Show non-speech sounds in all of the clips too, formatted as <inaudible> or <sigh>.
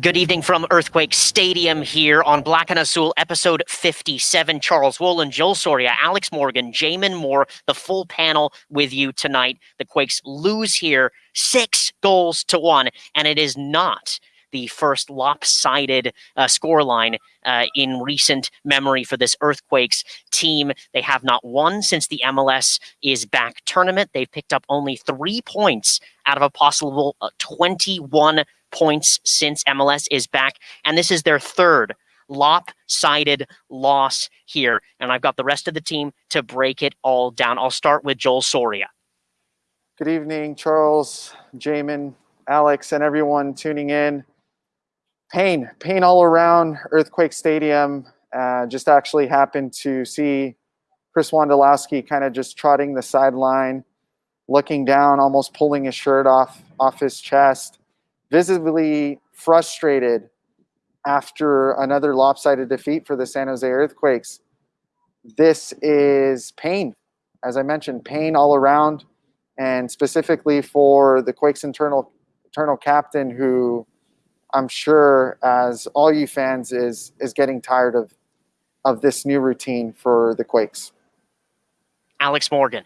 Good evening from Earthquake Stadium here on Black and Azul, episode 57. Charles Woolen, Joel Soria, Alex Morgan, Jamin Moore, the full panel with you tonight. The Quakes lose here six goals to one, and it is not the first lopsided uh, scoreline uh, in recent memory for this Earthquakes team. They have not won since the MLS is back tournament. They've picked up only three points out of a possible uh, 21 points since MLS is back. And this is their third lopsided loss here. And I've got the rest of the team to break it all down. I'll start with Joel Soria. Good evening, Charles, Jamin, Alex, and everyone tuning in. Pain, pain all around Earthquake Stadium. Uh, just actually happened to see Chris Wondolowski kind of just trotting the sideline, looking down, almost pulling his shirt off off his chest visibly frustrated after another lopsided defeat for the San Jose Earthquakes. This is pain, as I mentioned, pain all around, and specifically for the Quakes internal internal captain, who I'm sure, as all you fans, is is getting tired of of this new routine for the Quakes. Alex Morgan.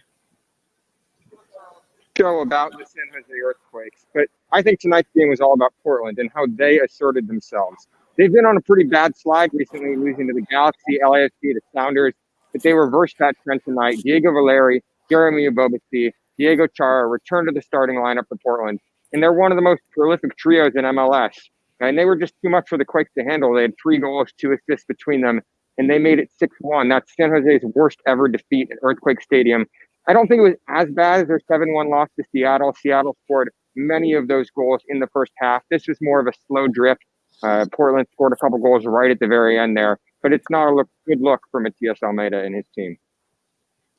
Go about the San Jose Earthquakes, but I think tonight's game was all about Portland and how they asserted themselves. They've been on a pretty bad slide recently, losing to the Galaxy, LAFC, the Sounders, but they reversed that trend tonight. Diego Valeri, Jeremy Ebobisse, Diego Chara returned to the starting lineup for Portland, and they're one of the most prolific trios in MLS. And they were just too much for the Quakes to handle. They had three goals, two assists between them, and they made it 6 1. That's San Jose's worst ever defeat at Earthquake Stadium. I don't think it was as bad as their 7 1 loss to Seattle. Seattle scored many of those goals in the first half. This was more of a slow drift. Uh, Portland scored a couple goals right at the very end there, but it's not a look, good look for Matias Almeyda and his team.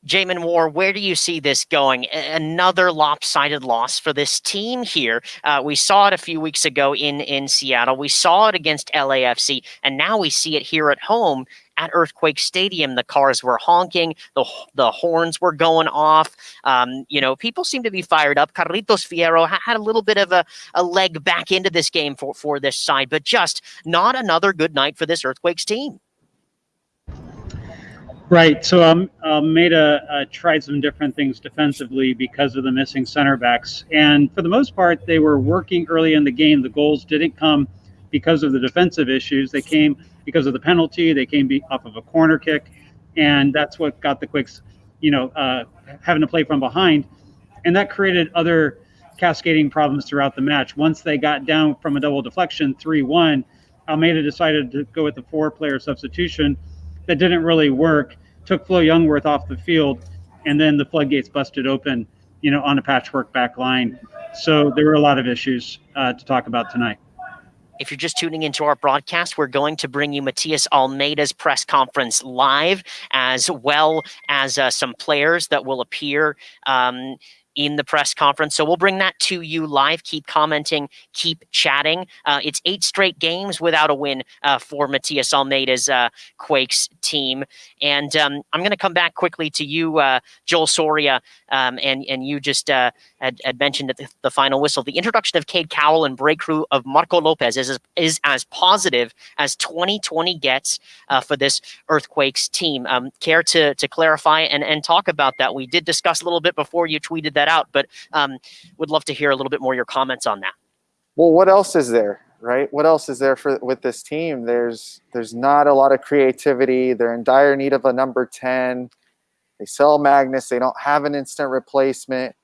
Jamin Moore, where do you see this going? Another lopsided loss for this team here. Uh, we saw it a few weeks ago in, in Seattle. We saw it against LAFC, and now we see it here at home at Earthquake Stadium. The cars were honking, the the horns were going off. Um, you know, people seem to be fired up. Carlitos Fierro had a little bit of a, a leg back into this game for, for this side, but just not another good night for this Earthquakes team. Right. So um, Almeyda uh, tried some different things defensively because of the missing center backs. And for the most part, they were working early in the game. The goals didn't come because of the defensive issues. They came because of the penalty. They came be- off of a corner kick. And that's what got the Quakes, you know, uh, having to play from behind. And that created other cascading problems throughout the match. Once they got down from a double deflection, 3 1, Almeyda decided to go with the four player substitution that didn't really work. Took Flo Jungwirth off the field, and then the floodgates busted open, you know, on a patchwork back line. So there were a lot of issues uh, to talk about tonight. If you're just tuning into our broadcast, we're going to bring you Matias Almeyda's press conference live, as well as uh, some players that will appear um, in the press conference. So we'll bring that to you live. Keep commenting, keep chatting. Uh, it's eight straight games without a win uh, for Matias Almeyda's uh, Quakes team. And um, I'm going to come back quickly to you, uh, Joel Soria, um, and, and you just uh, had, had, mentioned at the, the, final whistle. The introduction of Cade Cowell and breakthrough of Marco Lopez is, is as positive as 2020 gets uh, for this Earthquakes team. Um, care to, to clarify and, and talk about that? We did discuss a little bit before you tweeted that out, but um, would love to hear a little bit more your comments on that. Well, what else is there, right? What else is there for with this team? There's there's not a lot of creativity. They're in dire need of a number 10. They sell Magnus. They don't have an instant replacement.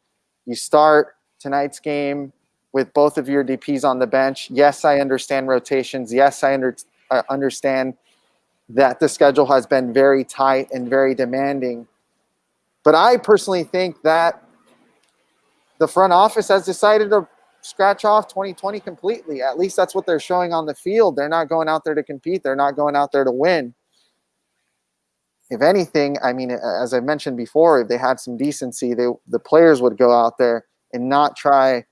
You start tonight's game with both of your DPs on the bench. Yes, I understand rotations. Yes, I under, understand that the schedule has been very tight and very demanding. But I personally think that the front office has decided to scratch off 2020 completely. At least that's what they're showing on the field. They're not going out there to compete. They're not going out there to win. If anything, I mean, as I mentioned before, if they had some decency, they the players would go out there and not try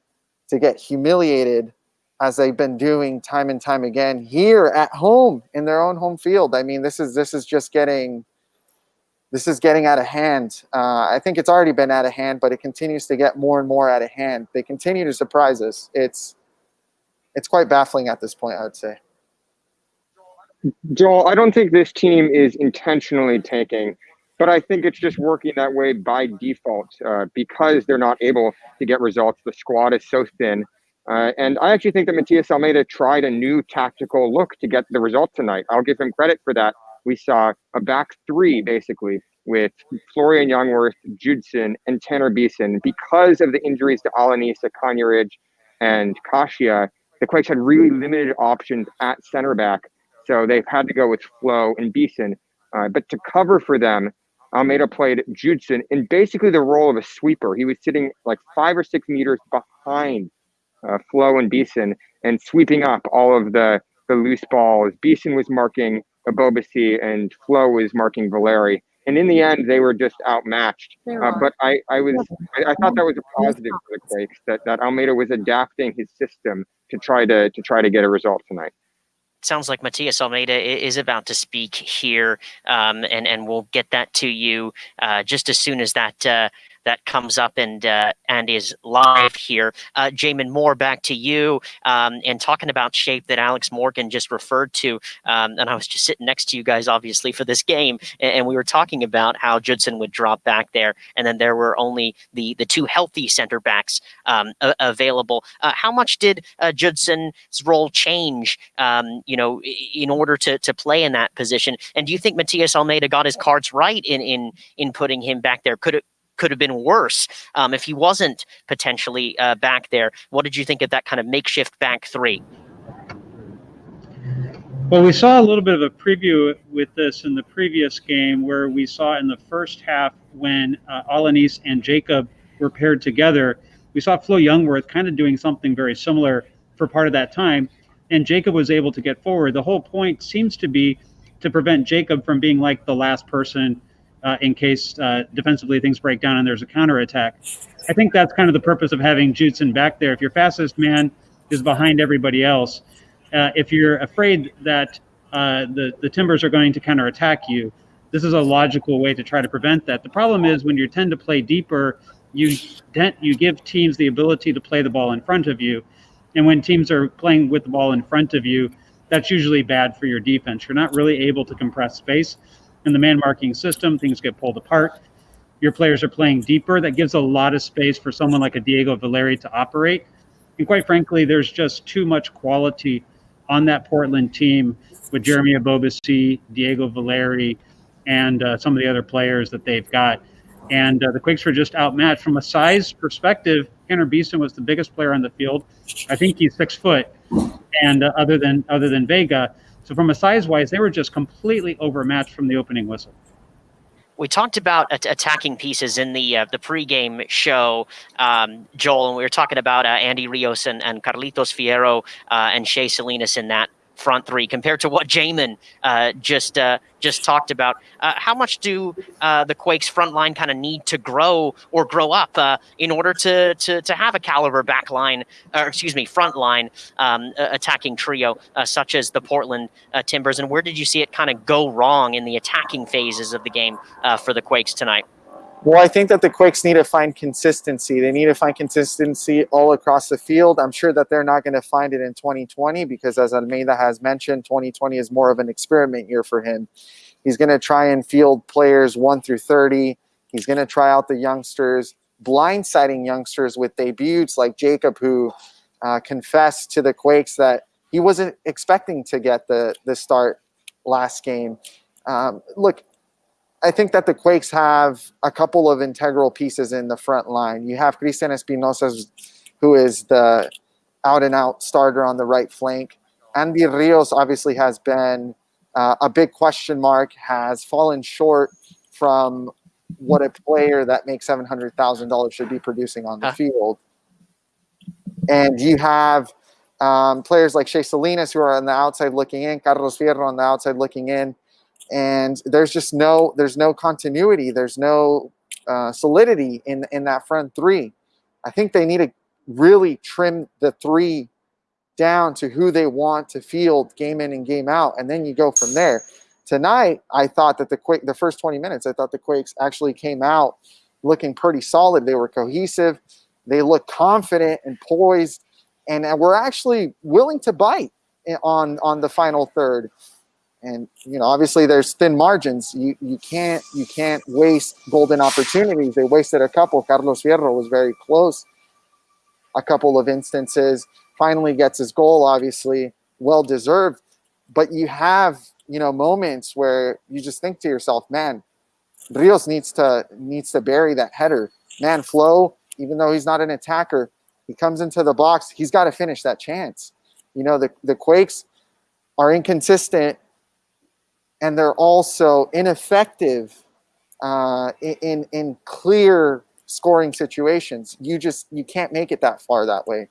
to get humiliated as they've been doing time and time again here at home in their own home field. I mean, this is this is just getting this is getting out of hand. Uh, I think it's already been out of hand, but it continues to get more and more out of hand. They continue to surprise us. It's it's quite baffling at this point. I would say. Joel, I don't think this team is intentionally tanking, but I think it's just working that way by default uh, because they're not able to get results. The squad is so thin. Uh, and I actually think that Matias Almeyda tried a new tactical look to get the result tonight. I'll give him credit for that. We saw a back three, basically, with Florian Jungwirth, Judson, and Tanner Beeson. Because of the injuries to Alanisa, Kanyarich, and Kashia, the Quakes had really limited options at center back so they've had to go with Flo and Beeson. Uh, but to cover for them, Almeyda played Judson in basically the role of a sweeper. He was sitting like five or six meters behind uh, Flo and Beeson and sweeping up all of the, the loose balls. Beeson was marking Ebobisse and Flo was marking Valeri. And in the end, they were just outmatched. Uh, but I, I was I, I, thought that was a positive for the Quakes that, that Almeyda was adapting his system to try to to try to get a result tonight sounds like Matias Almeyda is about to speak here, um, and and we'll get that to you uh, just as soon as that uh, that comes up and uh, and is live here. Uh, Jamin Moore, back to you, um, and talking about shape that Alex Morgan just referred to. Um, and I was just sitting next to you guys, obviously, for this game, and, and, we were talking about how Judson would drop back there, and then there were only the the two healthy center backs um, available. Uh, how much did uh, Judson's role change? Um, you know, in order to to play in that position, and do you think Matias Almeyda got his cards right in in in putting him back there? Could it could have been worse um, if he wasn't potentially uh, back there. What did you think of that kind of makeshift back three? Well, we saw a little bit of a preview with this in the previous game where we saw in the first half when uh, Alanis and Jacob were paired together, we saw Flo Youngworth kind of doing something very similar for part of that time. And Jacob was able to get forward. The whole point seems to be to prevent Jacob from being like the last person uh, in case uh, defensively things break down and there's a counterattack. I think that's kind of the purpose of having Judson back there. If your fastest man is behind everybody else, uh, if you're afraid that uh, the, the Timbers are going to counterattack you, this is a logical way to try to prevent that. The problem is when you tend to play deeper, you you give teams the ability to play the ball in front of you, and when teams are playing with the ball in front of you, that's usually bad for your defense. You're not really able to compress space in the man marking system, things get pulled apart. Your players are playing deeper. That gives a lot of space for someone like a Diego Valeri to operate. And quite frankly, there's just too much quality on that Portland team with Jeremy Ebobisse, Diego Valeri, and uh, some of the other players that they've got. And uh, the Quakes were just outmatched. From a size perspective, Tanner Beeson was the biggest player on the field. I think he's six foot. And uh, other than other than Vega, so from a size wise, they were just completely overmatched from the opening whistle. We talked about attacking pieces in the uh, the pregame show, um, Joel, and we were talking about uh, Andy Rios and, and Carlitos Fierro uh, and Shea Salinas in that front three compared to what Jamin uh, just uh, just talked about. Uh, how much do uh, the Quakes front line kind of need to grow or grow up uh, in order to, to to have a caliber back line, or excuse me, front line um, attacking trio uh, such as the Portland Timbers? And where did you see it kind of go wrong in the attacking phases of the game for the Quakes tonight? Well, I think that the Quakes need to find consistency. They need to find consistency all across the field. I'm sure that they're not going to find it in 2020 because, as Almeyda has mentioned, 2020 is more of an experiment year for him. He's going to try and field players 1 through 30. He's going to try out the youngsters, blindsiding youngsters with debuts like Jacob, who uh, confessed to the Quakes that he wasn't expecting to get the, the start last game. Um, look, I think that the Quakes have a couple of integral pieces in the front line. You have Cristian Espinosa, who is the out and out starter on the right flank. Andy Rios obviously has been uh, a big question mark, has fallen short from what a player that makes $700,000 should be producing on the huh. field. And you have um, players like Shea Salinas who are on the outside looking in, Carlos Fierro on the outside looking in and there's just no there's no continuity. There's no uh, solidity in in that front three. I think they need to really trim the three down to who they want to field game in and game out and then you go from there. Tonight i thought that the quick the first 20 minutes i thought the quakes actually came out looking pretty solid. They were cohesive. They looked confident and poised and we're actually willing to bite on on the final third. And you know, obviously, there's thin margins. You you can't you can't waste golden opportunities. They wasted a couple. Carlos Fierro was very close. A couple of instances. Finally gets his goal. Obviously, well deserved. But you have you know moments where you just think to yourself, man, Rios needs to needs to bury that header. Man, Flo, even though he's not an attacker, he comes into the box. He's got to finish that chance. You know, the, the Quakes are inconsistent and they're also ineffective uh, in, in clear scoring situations. You just you can't make it that far that way.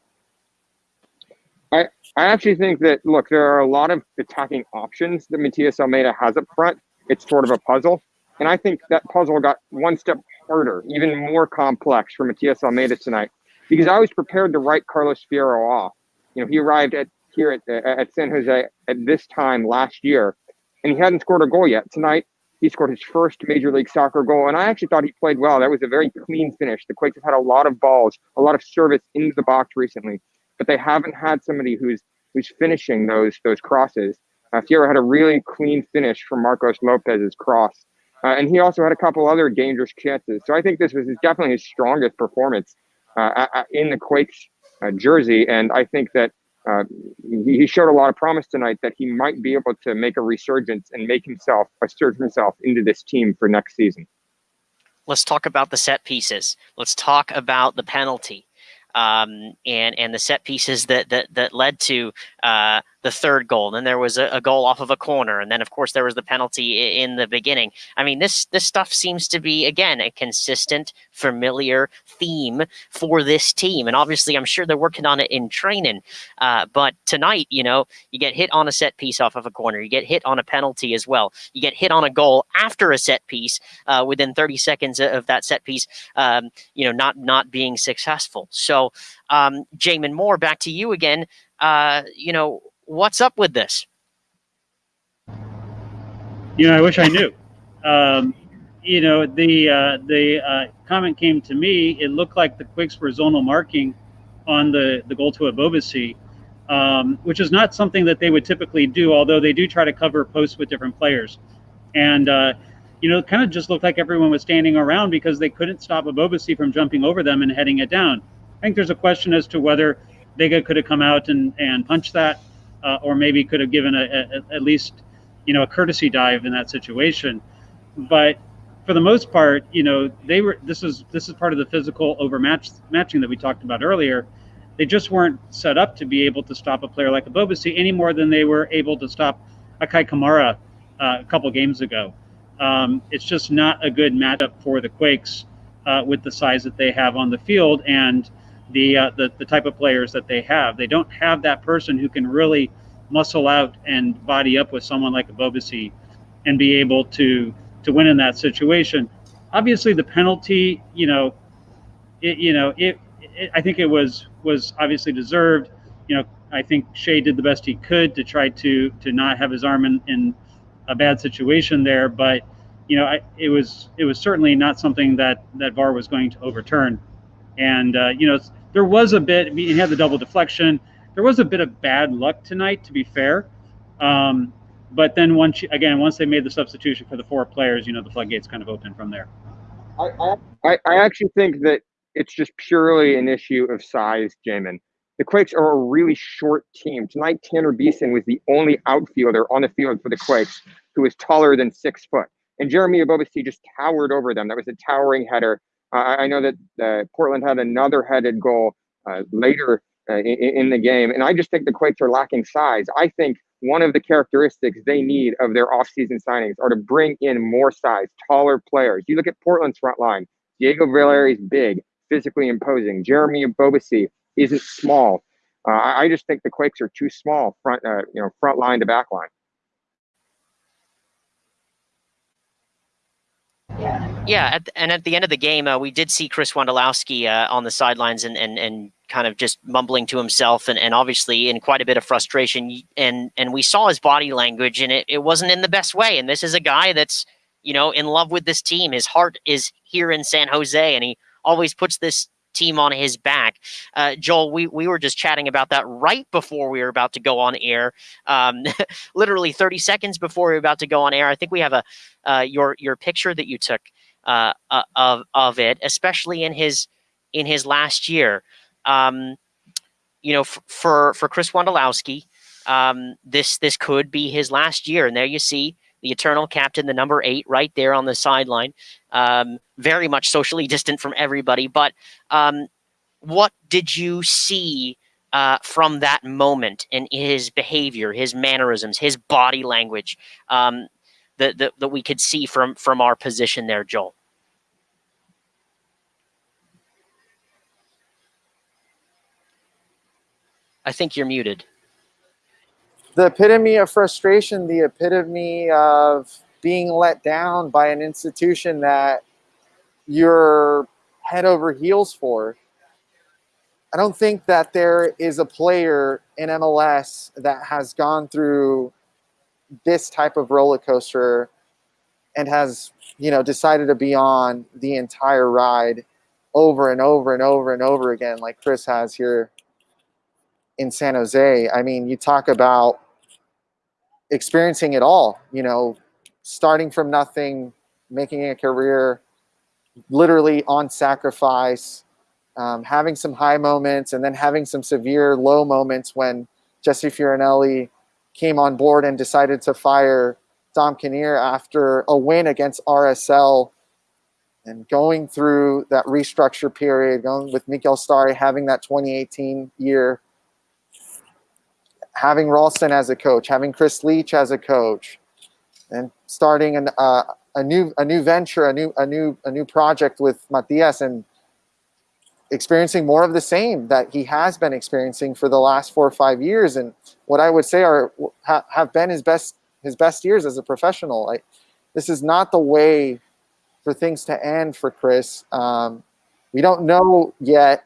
I, I actually think that look, there are a lot of attacking options that Matias Almeyda has up front. It's sort of a puzzle. And I think that puzzle got one step harder, even more complex for Matias Almeyda tonight, because I was prepared to write Carlos Fierro off. You know, he arrived at here at, at San Jose at this time last year, and he hadn't scored a goal yet. Tonight, he scored his first Major League Soccer goal, and I actually thought he played well. That was a very clean finish. The Quakes have had a lot of balls, a lot of service into the box recently, but they haven't had somebody who's who's finishing those those crosses. Uh, Fierro had a really clean finish from Marcos Lopez's cross uh, and he also had a couple other dangerous chances. So I think this was definitely his strongest performance uh, in the Quakes uh, jersey. And I think that uh, he showed a lot of promise tonight that he might be able to make a resurgence and make himself assert himself into this team for next season. Let's talk about the set pieces. Let's talk about the penalty um, and and the set pieces that that that led to uh, the third goal. And then there was a, a, goal off of a corner, and then of course there was the penalty in the beginning. I mean, this this stuff seems to be again a consistent, familiar theme for this team. And obviously, I'm sure they're working on it in training. Uh, but tonight, you know, you get hit on a set piece off of a corner, you get hit on a penalty as well, you get hit on a goal after a set piece uh, within 30 seconds of that set piece. Um, you know, not not being successful. So, um, Jamin Moore, back to you again. Uh, you know, what's up with this? You know, I wish I knew. Um, you know, the uh, the uh, comment came to me. It looked like the Quakes were zonal marking on the the goal to Ebobisse, um, which is not something that they would typically do. Although they do try to cover posts with different players, and uh, you know, it kind of just looked like everyone was standing around because they couldn't stop Ebobisse from jumping over them and heading it down. I think there's a question as to whether Vega could have come out and and punched that uh, or maybe could have given a, a, at least you know a courtesy dive in that situation. But for the most part, you know they were. This is this is part of the physical overmatch matching that we talked about earlier. They just weren't set up to be able to stop a player like Ebobisse any more than they were able to stop a Kei Kamara uh, a couple games ago. Um, it's just not a good matchup for the Quakes uh, with the size that they have on the field and the, uh, the the type of players that they have. They don't have that person who can really muscle out and body up with someone like Ebobisse and be able to to win in that situation. Obviously, the penalty, you know, it, you know, it, it, I think it was was obviously deserved. You know, I think Shea did the best he could to try to to not have his arm in, in a bad situation there, but you know, I, it was it was certainly not something that that VAR was going to overturn. And uh, you know, there was a bit. He had the double deflection. There was a bit of bad luck tonight, to be fair. Um, but then once again, once they made the substitution for the four players, you know, the floodgates kind of opened from there. I, I, I actually think that it's just purely an issue of size, Jamin. The Quakes are a really short team. Tonight, Tanner Beeson was the only outfielder on the field for the Quakes who was taller than six foot. And Jeremy Ebobisse just towered over them. That was a towering header. Uh, I know that Portland had another headed goal uh, later uh, in, in, the game, and I just think the Quakes are lacking size. I think one of the characteristics they need of their offseason signings are to bring in more size, taller players. You look at Portland's front line. Diego Valeri is big, physically imposing. Jeremy Ebobisse isn't small. Uh, I just think the Quakes are too small front, uh, you know, front line to back line. Yeah, at, and at the end of the game, uh, we did see Chris Wondolowski uh, on the sidelines and, and, and kind of just mumbling to himself and, and obviously in quite a bit of frustration. And and we saw his body language and it, it wasn't in the best way. And this is a guy that's, you know, in love with this team. His heart is here in San Jose and he always puts this team on his back. Uh, Joel, we, we were just chatting about that right before we were about to go on air. Um, <laughs> literally 30 seconds before we were about to go on air. I think we have a uh, your your picture that you took uh, uh of of it, especially in his in his last year. Um, you know, for for Chris Wondolowski, um, this this could be his last year, and there you see the eternal captain, the number eight, right there on the sideline, um, very much socially distant from everybody. But um, what did you see uh, from that moment in his behavior, his mannerisms, his body language um, that, that, that we could see from from our position there, Joel? I think you're muted the epitome of frustration, the epitome of being let down by an institution that you're head over heels for. I don't think that there is a player in MLS that has gone through this type of roller coaster and has, you know, decided to be on the entire ride over and over and over and over again, like Chris has here in San Jose. I mean, you talk about experiencing it all, you know, starting from nothing, making a career literally on sacrifice, um, having some high moments and then having some severe low moments when Jesse Fioranelli came on board and decided to fire Dom Kinnear after a win against RSL and going through that restructure period, going with Miguel Stahre, having that 2018 year having Ralston as a coach, having Chris Leitch as a coach, and starting an, uh, a new a new venture, a new a new a new project with Matias, and experiencing more of the same that he has been experiencing for the last four or five years, and what I would say are ha, have been his best his best years as a professional. This is not the way for things to end for Chris. Um, we don't know yet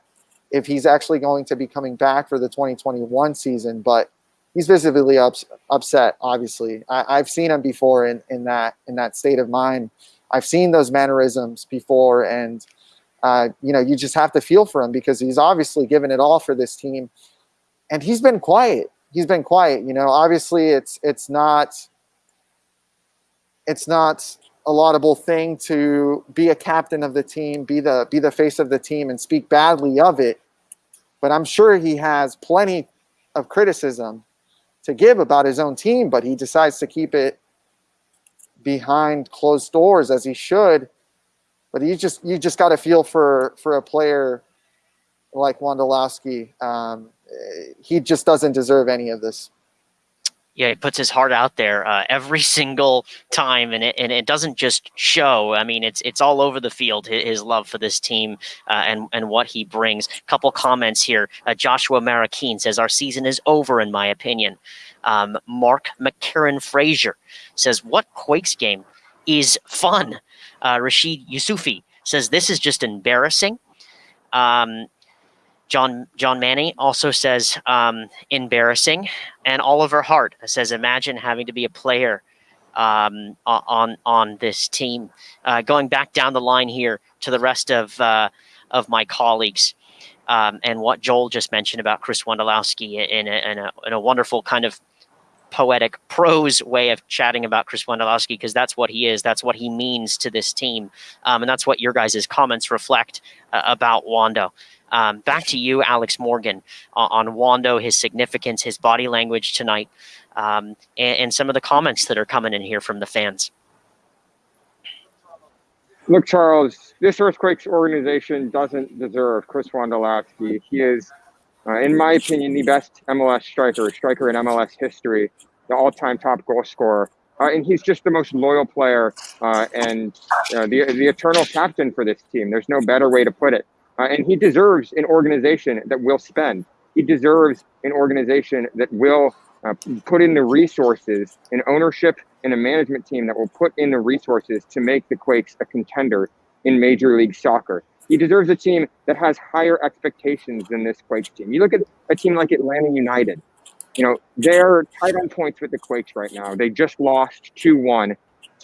if he's actually going to be coming back for the 2021 season, but he's visibly ups, upset. Obviously, I, have seen him before in, in that in that state of mind. I've seen those mannerisms before, and uh, you know, you just have to feel for him because he's obviously given it all for this team, and he's been quiet. He's been quiet. You know, obviously, it's it's not it's not a laudable thing to be a captain of the team, be the be the face of the team, and speak badly of it. But I'm sure he has plenty of criticism to give about his own team, but he decides to keep it behind closed doors as he should. But you just you just got to feel for for a player like Wondolowski. Um, he just doesn't deserve any of this yeah, he puts his heart out there uh, <laughs> every single time, and it and it doesn't just show. I mean, it's it's all over the field. His, his love for this team uh, and and what he brings. Couple comments here. Uh, Joshua Marakeen says our season is over, in my opinion. Um, Mark McCarran Frazier says what Quakes game is fun. Uh, Rashid Yusufi says this is just embarrassing. Um, John John Manny also says um, embarrassing, and Oliver Hart says imagine having to be a player um, on on this team. Uh, going back down the line here to the rest of uh, of my colleagues. Um, and what Joel just mentioned about Chris Wondolowski in a, in a, in a wonderful kind of poetic prose way of chatting about Chris Wondolowski because that's what he is. That's what he means to this team. Um, and that's what your guys' comments reflect uh, about Wondo. Um, back to you, Alex Morgan, uh, on Wondo, his significance, his body language tonight, um, and, and, some of the comments that are coming in here from the fans. Look, Charles, this Earthquakes organization doesn't deserve Chris Wondolowski. He is, uh, in my opinion, the best MLS striker, striker in MLS history, the all-time top goal scorer. Uh, and he's just the most loyal player uh, and uh, the, the eternal captain for this team. There's no better way to put it. Uh, and he deserves an organization that will spend. He deserves an organization that will uh, put in the resources, an ownership and a management team that will put in the resources to make the Quakes a contender in Major League Soccer. He deserves a team that has higher expectations than this Quakes team. You look at a team like Atlanta United. You know, they're tied on points with the Quakes right now. They just lost 2 1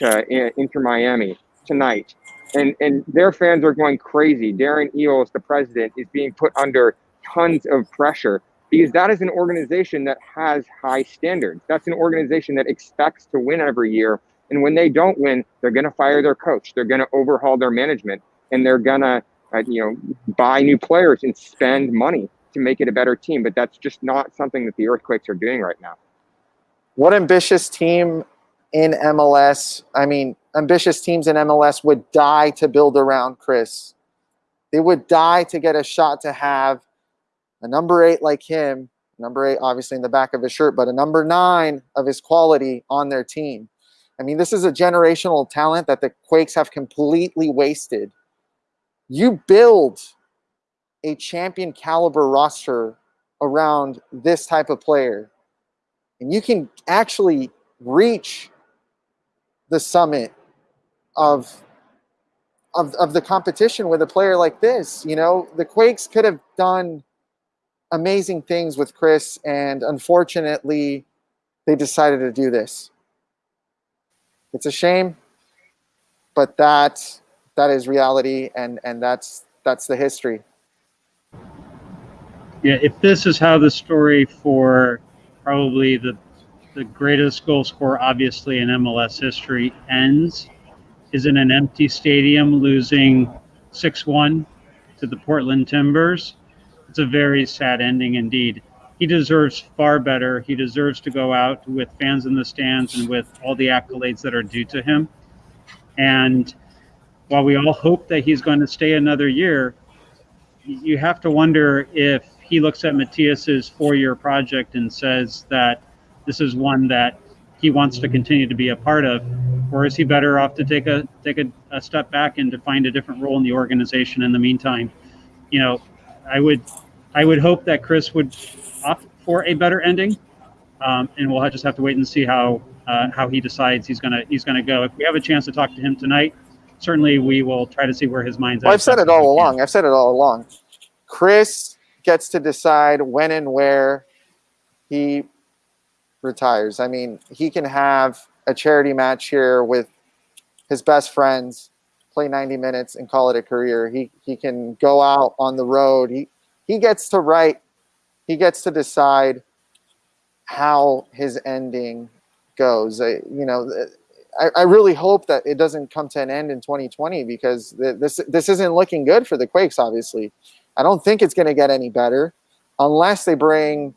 to uh, Inter Miami tonight. and and their fans are going crazy. Darren Eales, the president, is being put under tons of pressure because that is an organization that has high standards. That's an organization that expects to win every year. And when they don't win, they're going to fire their coach. They're going to overhaul their management, and they're going to, uh, you know, buy new players and spend money to make it a better team. But that's just not something that the Earthquakes are doing right now. What ambitious team in MLS? I mean, ambitious teams in MLS would die to build around Chris. They would die to get a shot to have a number eight like him, number eight obviously in the back of his shirt, but a number nine of his quality on their team. I mean, this is a generational talent that the Quakes have completely wasted. You build a champion caliber roster around this type of player, and you can actually reach the summit of of, of the competition with a player like this. You know, the Quakes could have done amazing things with Chris, and unfortunately, they decided to do this. It's a shame, but that that is reality, and and that's that's the history. Yeah, if this is how the story for probably the the greatest goal scorer, obviously in MLS history, ends, is in an empty stadium losing six one to the Portland Timbers it's a very sad ending indeed. He deserves far better. He deserves to go out with fans in the stands and with all the accolades that are due to him. And while we all hope that he's going to stay another year, you have to wonder if he looks at Matias's four-year project and says that this is one that he wants to continue to be a part of, or is he better off to take a take a, a step back and to find a different role in the organization in the meantime? You know, I would I would hope that Chris would opt for a better ending, um, and we'll just have to wait and see how uh, how he decides he's gonna he's gonna go. If we have a chance to talk to him tonight, certainly we will try to see where his mind's well, at. I've said it all along. I've said it all along. Chris gets to decide when and where he retires. I mean, he can have a charity match here with his best friends play 90 minutes and call it a career. He he can go out on the road. He he gets to write. He gets to decide how his ending goes. I, you know, uh, I, I really hope that it doesn't come to an end in 2020 because this this isn't looking good for the Quakes. Obviously, I don't think it's going to get any better unless they bring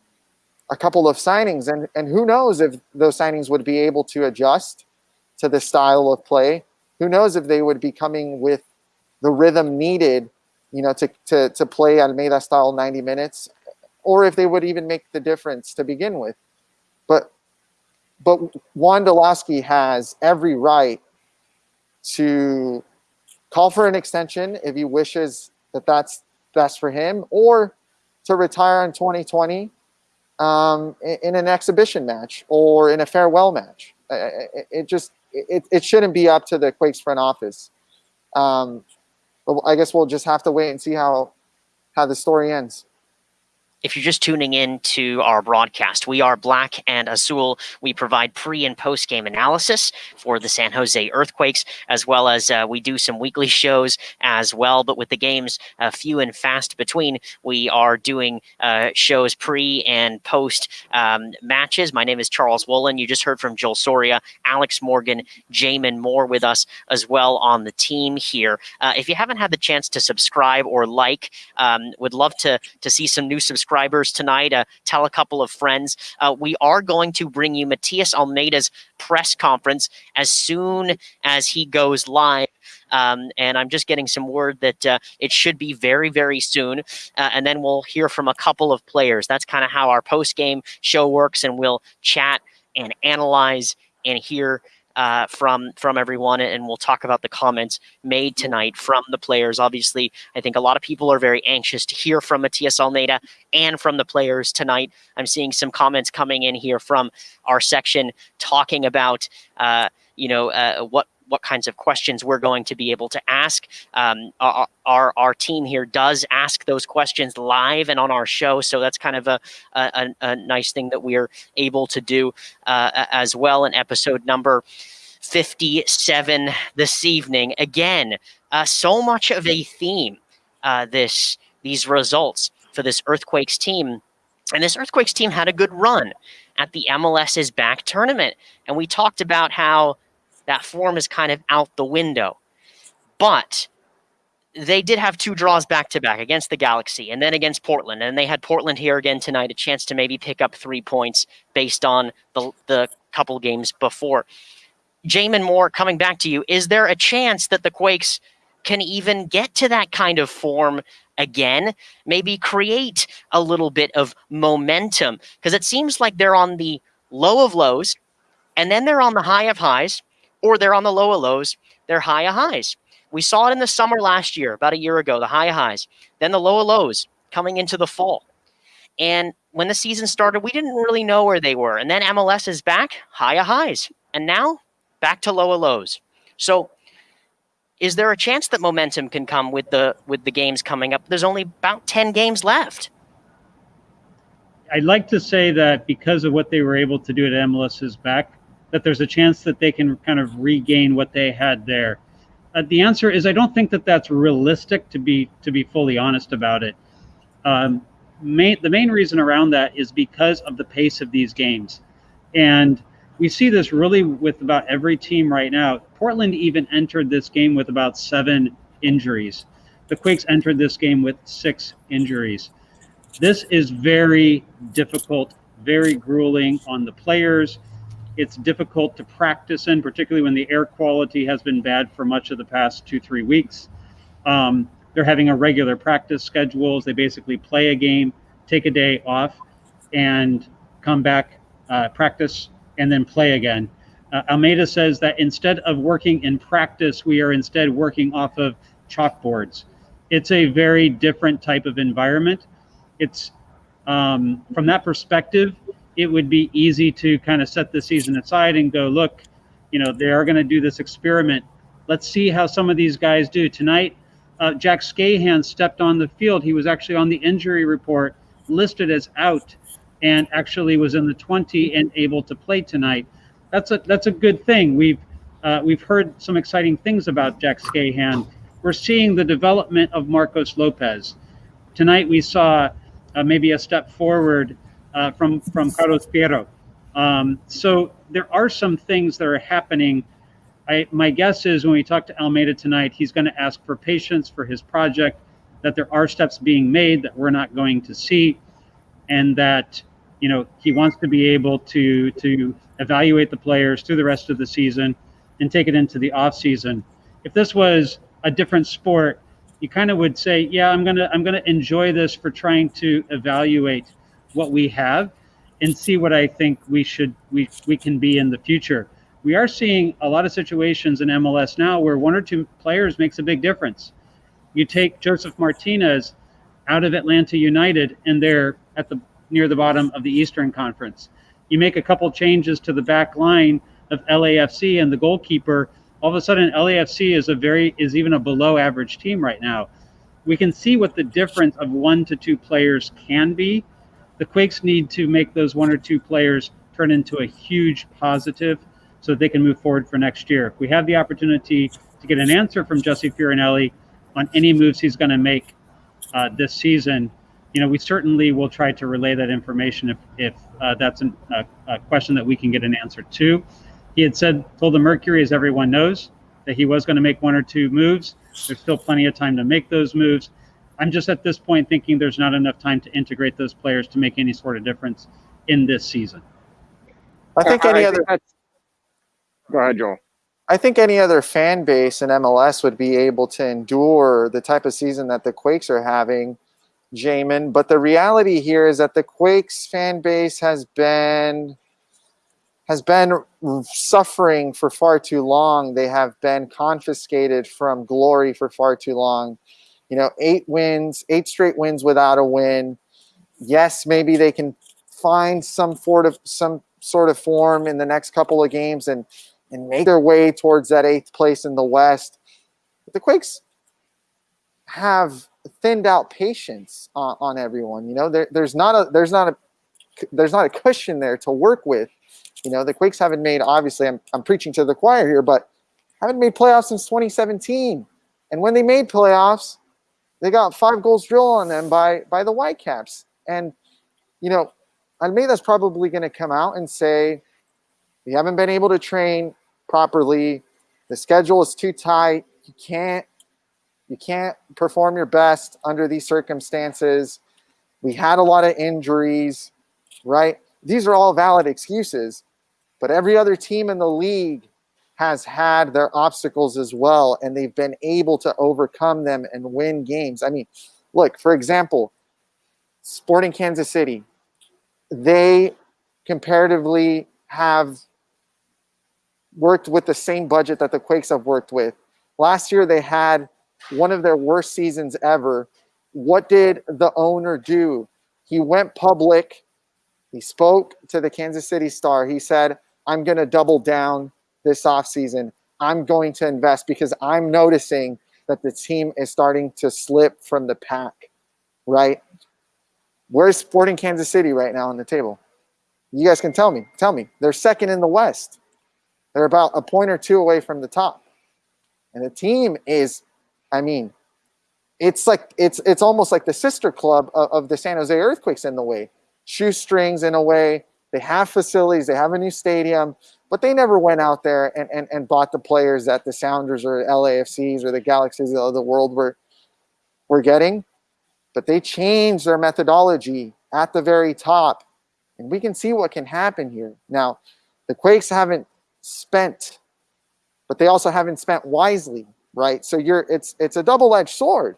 a couple of signings and and who knows if those signings would be able to adjust to the style of play who knows if they would be coming with the rhythm needed, you know, to, to, to play Almeyda style 90 minutes, or if they would even make the difference to begin with. But but Juan Wondolowski has every right to call for an extension if he wishes that that's best for him, or to retire in 2020 um, in, an exhibition match or in a farewell match. It, it just it, it shouldn't be up to the Quakes front office. Um, but I guess we'll just have to wait and see how how the story ends. If you're just tuning in to our broadcast, we are Black and Azul. We provide pre and post game analysis for the San Jose Earthquakes, as well as uh, we do some weekly <laughs> shows as well. But with the games uh, few and fast between, we are doing uh, shows pre and post um, matches. My name is Charles Woolen. You just heard from Joel Soria, Alex Morgan, Jamin Moore with us as well on the team here. Uh, if you haven't had the chance to subscribe or like, um, would love to to see some new subscribers subscribers tonight. Uh, tell a couple of friends. Uh, we are going to bring you Matias Almeyda's press conference as soon as he goes live. Um, and I'm just getting some word that uh, it should be very, very soon. Uh, and then we'll hear from a couple of players. That's kind of how our post game show works, and we'll chat and analyze and hear uh, from from everyone, and we'll talk about the comments made tonight from the players. Obviously, I think a lot of people are very anxious to hear from Matias Almeyda and from the players tonight. I'm seeing some comments coming in here from our section talking about, uh, you know, uh, what what kinds of questions we're going to be able to ask. Um, our, our, our team here does ask those questions live and on our show, so that's kind of a a, a nice thing that we're able to do uh, as well. In episode number 57 this evening. Again, uh, so much of a theme uh, this these results for this Earthquakes team. And this Earthquakes team had a good run at the MLS's back tournament. And we talked about how that form is kind of out the window. But they did have two draws back to back against the Galaxy and then against Portland. And they had Portland here again tonight, a chance to maybe pick up three points based on the, the couple games before. Jamin Moore, coming back to you, is there a chance that the Quakes can even get to that kind of form again? Maybe create a little bit of momentum? Because it seems like they're on the low of lows and then they're on the high of highs, or they're on the lower lows, they're high of highs. We saw it in the summer last year, about a year ago, the high highs, then the lower lows coming into the fall. And when the season started, we didn't really know where they were. And then MLS is back, high highs. And now back to lower lows. So is there a chance that momentum can come with the with the games coming up? There's only about 10 games left. I'd like to say that because of what they were able to do at MLS is back, that there's a chance that they can kind of regain what they had there. Uh, the answer is I don't think that that's realistic to be to be fully honest about it. Um, main, the main reason around that is because of the pace of these games, and we see this really with about every team right now. Portland even entered this game with about seven injuries. The Quakes entered this game with six injuries. This is very difficult, very grueling on the players it's difficult to practice in, particularly when the air quality has been bad for much of the past two, three weeks. Um, they're having a regular practice schedules. They basically play a game, take a day off, and come back, uh, practice, and then play again. Uh, Almeyda says that instead of working in practice, we are instead working off of chalkboards. It's a very different type of environment. It's um, from that perspective, it would be easy to kind of set the season aside and go, look, you know, they are going to do this experiment. Let's see how some of these guys do. Tonight, uh, Jack Skahan stepped on the field. He was actually on the injury report, listed as out, and actually was in the 20 and able to play tonight. That's a that's a good thing. We've uh, we've heard some exciting things about Jack Skahan. We're seeing the development of Marcos Lopez. Tonight we saw uh, maybe a step forward uh, from from Carlos Fierro. Um, so there are some things that are happening. I, my guess is when we talk to Almeyda tonight, he's going to ask for patience for his project, that there are steps being made that we're not going to see, and that you know he wants to be able to to evaluate the players through the rest of the season and take it into the off season. If this was a different sport, you kind of would say, yeah, I'm gonna I'm gonna enjoy this for trying to evaluate what we have and see what I think we should we we can be in the future. We are seeing a lot of situations in MLS now where one or two players makes a big difference. You take Josef Martinez out of Atlanta United and they're at the near the bottom of the Eastern Conference. You make a couple changes to the back line of LAFC and the goalkeeper, all of a sudden LAFC is a very is even a below average team right now. We can see what the difference of one to two players can be the Quakes need to make those one or two players turn into a huge positive so that they can move forward for next year. If we have the opportunity to get an answer from Jesse Fioranelli on any moves he's going to make uh, this season, you know, we certainly will try to relay that information if, if uh, that's an, a, a question that we can get an answer to. He had said, told the Mercury, as everyone knows, that he was going to make one or two moves. There's still plenty of time to make those moves. I'm just at this point thinking there's not enough time to integrate those players to make any sort of difference in this season. I think any I other. think Go ahead, Joel. I think any other fan base in MLS would be able to endure the type of season that the Quakes are having, Jamin. But the reality here is that the Quakes fan base has been has been suffering for far too long. They have been confiscated from glory for far too long you know, eight wins, eight straight wins without a win. Yes, maybe they can find some sort of some sort of form in the next couple of games and and make their way towards that eighth place in the West. But the Quakes have thinned out patience on, on everyone. You know, there, there's not a there's not a there's not a cushion there to work with You know, the Quakes haven't made, obviously, I'm, I'm preaching to the choir here, but haven't made playoffs since 2017. And when they made playoffs, they got five goals drilled on them by, by the Whitecaps. And, you know, Almeyda's probably going to come out and say, we haven't been able to train properly. The schedule is too tight. You can't you can't perform your best under these circumstances. We had a lot of injuries, right? These are all valid excuses, but every other team in the league has had their obstacles as well, and they've been able to overcome them and win games. I mean, look, for example, Sporting Kansas City, they comparatively have worked with the same budget that the Quakes have worked with. Last year, they had one of their worst seasons ever. What did the owner do? He went public. He spoke to the Kansas City Star. He said, I'm going to double down this offseason. I'm going to invest because I'm noticing that the team is starting to slip from the pack, right? Where's Sporting Kansas City right now on the table? You guys can tell me. Tell me. They're second in the West. They're about a point or two away from the top. And the team is I mean, it's like it's it's almost like the sister club of, of the San Jose Earthquakes in the way. Shoestrings in a way. They have facilities, they have a new stadium, but they never went out there and, and, and bought the players that the Sounders or LAFCs or the Galaxies of the world were were getting. But they changed their methodology at the very top. And we can see what can happen here. Now, the Quakes haven't spent, but they also haven't spent wisely right? So you're it's it's a double-edged sword.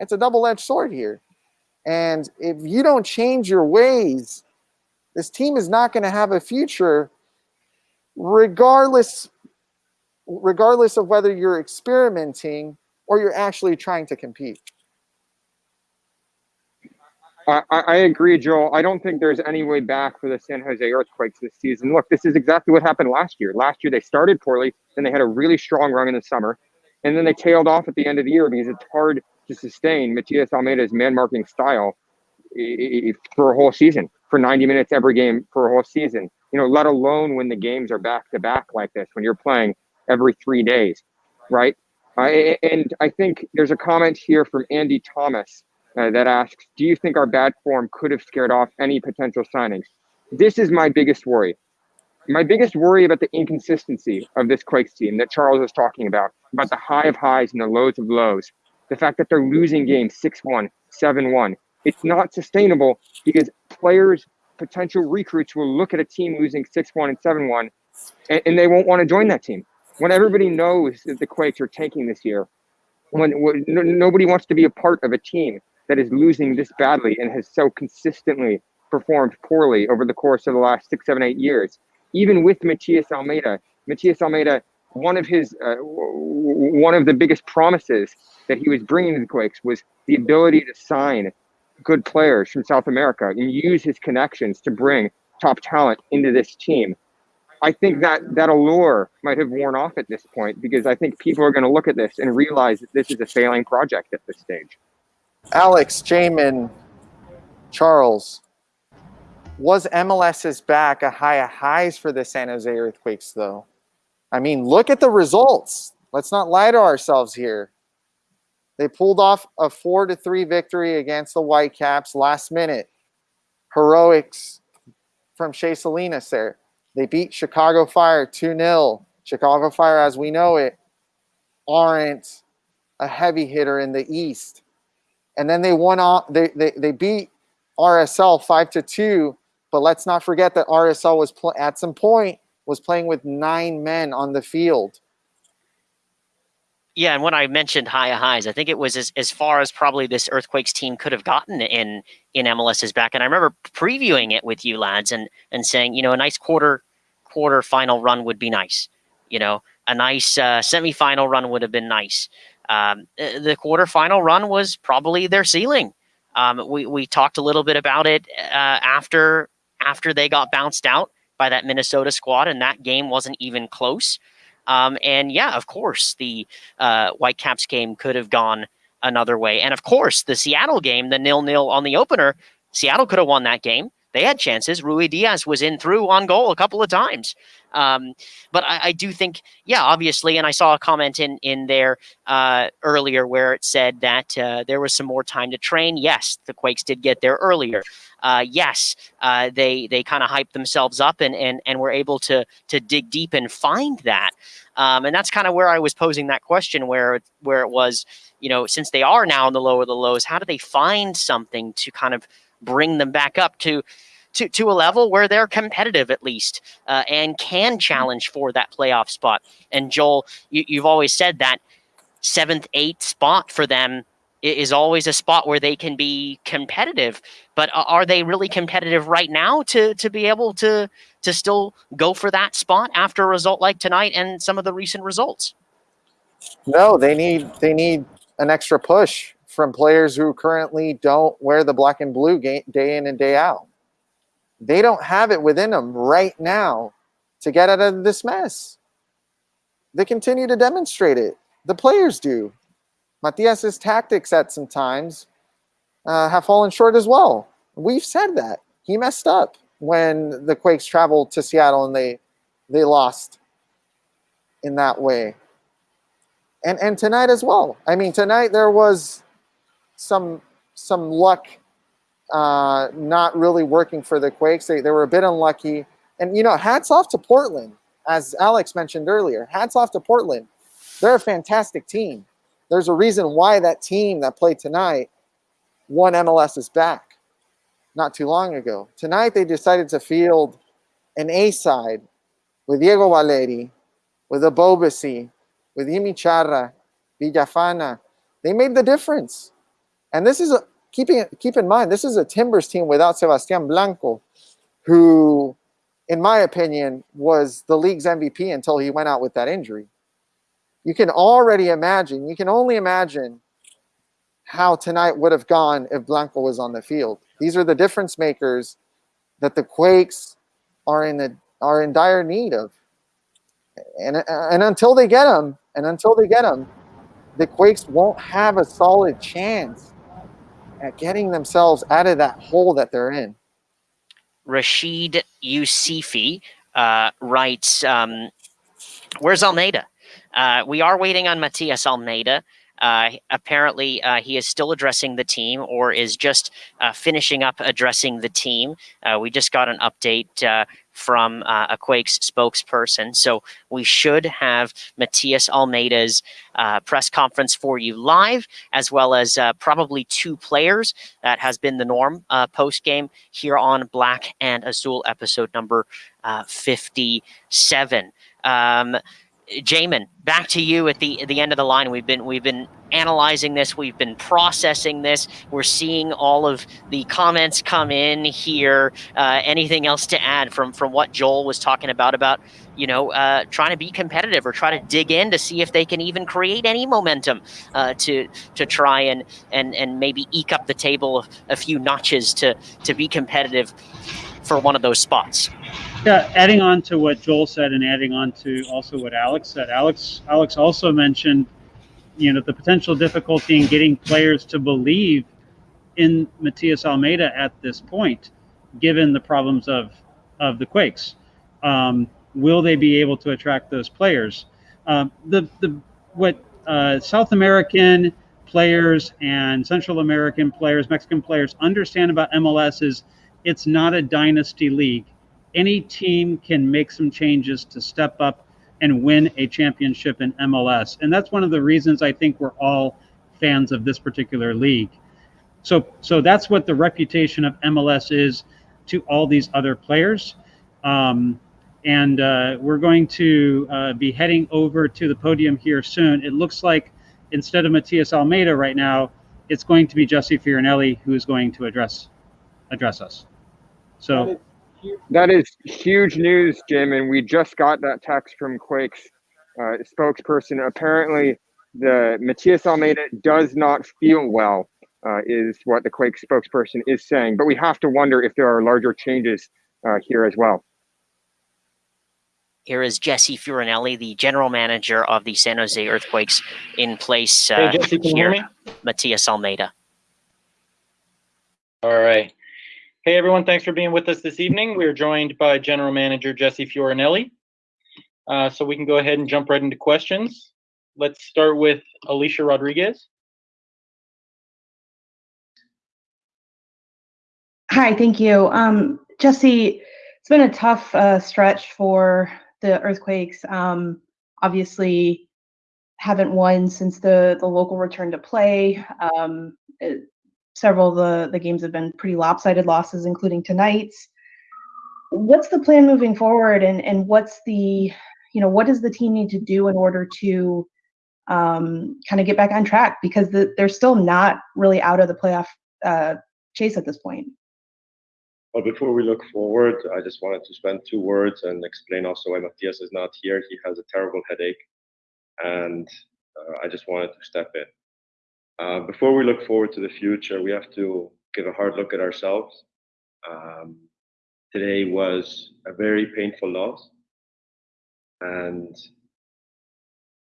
It's a double-edged sword here. And if you don't change your ways, this team is not going to have a future regardless regardless of whether you're experimenting or you're actually trying to compete. I, I, agree, Joel. I don't think there's any way back for the San Jose Earthquakes this season. Look, this is exactly what happened last year. Last year they started poorly, then they had a really strong run in the summer and then they tailed off at the end of the year because it's hard to sustain Matias Almeyda's man marking style eh, eh, eh, for a whole season, for 90 minutes every game for a whole season. You know, let alone when the games are back to back like this, when you're playing every three days, right? And I think there's a comment here from Andy Thomas uh, that asks, "Do you think our bad form could have scared off any potential signings?" This is my biggest worry my biggest worry about the inconsistency of this Quakes team that Charles was talking about, about the high of highs and the lows of lows, the fact that they're losing games 6 1, 7 1. It's not sustainable because players, potential recruits will look at a team losing 6 1 and 7 1 and, and, they won't want to join that team. When everybody knows that the Quakes are tanking this year, when, when nobody wants to be a part of a team that is losing this badly and has so consistently performed poorly over the course of the last six, seven, eight years even with Matias Almeyda, Matias Almeyda, one of his uh, one of the biggest promises that he was bringing to the Quakes was the ability to sign good players from South America and use his connections to bring top talent into this team. I think that that allure might have worn off at this point because I think people are going to look at this and realize that this is a failing project at this stage. Alex, Jamin, Charles, was MLS's back a high of highs for the San Jose Earthquakes, though? I mean, look at the results. Let's not lie to ourselves here. They pulled off a four to three victory against the Whitecaps last minute. Heroics from Shea Salinas there. They beat Chicago Fire 2 0. Chicago Fire, as we know it, aren't a heavy hitter in the East. And then they won off, they, they, they beat RSL 5 to 2 but let's not forget that RSL was at some point was playing with nine men on the field. Yeah, and when I mentioned high highs, I think it was as, as far as probably this Earthquakes team could have gotten in in MLS's back. And I remember previewing it with you lads and and saying, you know, a nice quarter quarter final run would be nice. You know, a nice uh, semifinal run would have been nice. Um, the quarterfinal run was probably their ceiling. Um, we we talked a little bit about it uh, after after they got bounced out by that Minnesota squad, and that game wasn't even close. Um, and yeah, of course, the uh, Whitecaps game could have gone another way. And of course, the Seattle game, the nil nil on the opener, Seattle could have won that game. they had chances. Ruidíaz was in through on goal a couple of times. Um, but I, I, do think, yeah, obviously, and I saw a comment in in there uh, earlier where it said that uh, there was some more time to train. Yes, the Quakes did get there earlier. Uh, yes, uh, they they kind of hyped themselves up and and and were able to to dig deep and find that. Um, and that's kind of where I was posing that question, where where it was, you know, since they are now in the low of the lows, how do they find something to kind of bring them back up to to, to a level where they're competitive at least uh, and can challenge for that playoff spot. And Joel, you, you've always said that seventh, eighth spot for them is always a spot where they can be competitive. But uh, are they really competitive right now to to be able to to still go for that spot after a result like tonight and some of the recent results? No, they need they need an extra push from players who currently don't wear the black and blue day in and day out. They don't have it within them right now to get out of this mess. They continue to demonstrate it. The players do. Matias's tactics at some times uh, have fallen short as well. We've said that. He messed up when the Quakes traveled to Seattle and they they lost in that way. And and tonight as well. I mean, tonight there was some some luck uh, not really working for the Quakes. They, they were a bit unlucky. And, you know, hats off to Portland, as Alex mentioned earlier. Hats off to Portland. They're a fantastic team. There's a reason why that team that played tonight won MLS's back not too long ago. Tonight, they decided to field an A side with Diego Valeri, with Ebobisse, with Yimmi Chará, Villafana. They made the difference. And this is a, keeping keep in mind, this is a Timbers team without Sebastian Blanco, who, in my opinion, was the league's MVP until he went out with that injury. You can already imagine, you can only imagine how tonight would have gone if Blanco was on the field. These are the difference makers that the Quakes are in the are in dire need of. And, and until they get them, and until they get them, the Quakes won't have a solid chance at getting themselves out of that hole that they're in. Rashid Yusufi uh, writes, um, "Where's Almeyda? Uh, we are waiting on Matias Almeyda. Uh, apparently, uh, he is still addressing the team or is just uh, finishing up addressing the team. Uh, we just got an update uh, from a Quakes spokesperson. So we should have Matias Almeyda's press conference for you live, as well as probably two players. That has been the norm post game here on Black and Azul episode number 57. Um, Jamin, back to you at the at the end of the line. We've been we've been analyzing this, we've been processing this. We're seeing all of the comments come in here. Uh, anything else to add from from what Joel was talking about about you know uh, trying to be competitive or try to dig in to see if they can even create any momentum uh, to to try and and and maybe eke up the table a few notches to to be competitive for one of those spots. Yeah, adding on to what Joel said and adding on to also what Alex said. Alex Alex also mentioned, you know, the potential difficulty in getting players to believe in Matias Almeyda at this point, given the problems of of the Quakes. Um, will they be able to attract those players? Um, the the what uh, South American players and Central American players, Mexican players understand about MLS is it's not a dynasty league any team can make some changes to step up and win a championship in MLS. And that's one of the reasons I think we're all fans of this particular league. So so that's what the reputation of MLS is to all these other players. Um, and uh, we're going to uh, be heading over to the podium here soon. It looks like instead of Matias Almeyda right now, it's going to be Jesse Fioranelli who is going to address address us. So that is huge news, Jim. And we just got that text from Quake's uh, spokesperson. Apparently, the Matias Almeyda does not feel well, uh, is what the Quake spokesperson is saying. But we have to wonder if there are larger changes uh, here as well. Here is Jesse Fioranelli, the general manager of the San Jose Earthquakes, in place hey, Jesse, can here. Matias Almeyda. All right. Hey, everyone. Thanks for being with us this evening. We are joined by General Manager Jesse Fioranelli. Uh, so we can go ahead and jump right into questions. Let's start with Alicia Rodriguez. Hi, thank you. Um, Jesse, it's been a tough uh, stretch for the Earthquakes. Um, obviously, haven't won since the the local return to play. Um, it, several of the the games have been pretty lopsided losses, including tonight's. What's the plan moving forward, and and what's the you know what does the team need to do in order to um, kind of get back on track because the, they're still not really out of the playoff uh, chase at this point. Well, before we look forward, I just wanted to spend two words and explain also why Matias is not here. He has a terrible headache and uh, I just wanted to step in. Uh, before we look forward to the future, we have to give a hard look at ourselves. Um, today was a very painful loss, and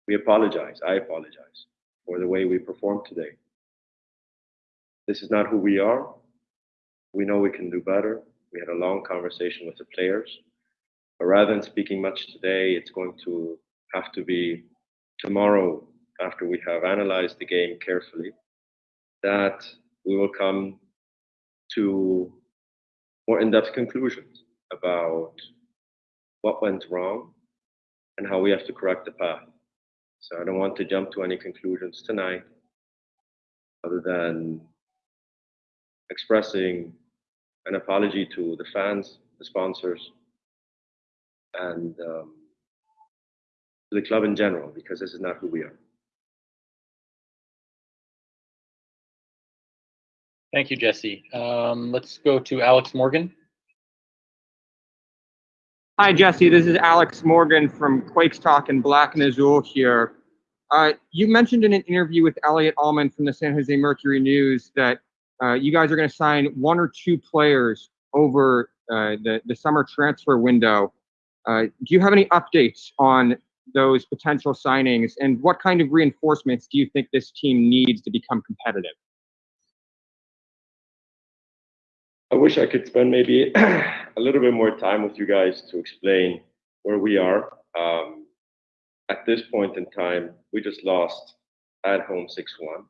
we apologize. I apologize for the way we performed today. This is not who we are. We know we can do better. We had a long conversation with the players. But rather than speaking much today, it's going to have to be tomorrow, after we have analyzed the game carefully, that we will come to more in-depth conclusions about what went wrong and how we have to correct the path. So I don't want to jump to any conclusions tonight other than expressing an apology to the fans, the sponsors, and um, to the club in general because this is not who we are. Thank you, Jesse. Um, let's go to Alex Morgan. Hi, Jesse. This is Alex Morgan from Quakes Talk and Black and Azul here. Uh, you mentioned in an interview with Elliott Almond from the San Jose Mercury News that uh, you guys are going to sign one or two players over uh, the, the summer transfer window. Uh, do you have any updates on those potential signings and what kind of reinforcements do you think this team needs to become competitive? I wish I could spend maybe <clears throat> a little bit more time with you guys to explain where we are. Um, at this point in time, we just lost at home 6 1.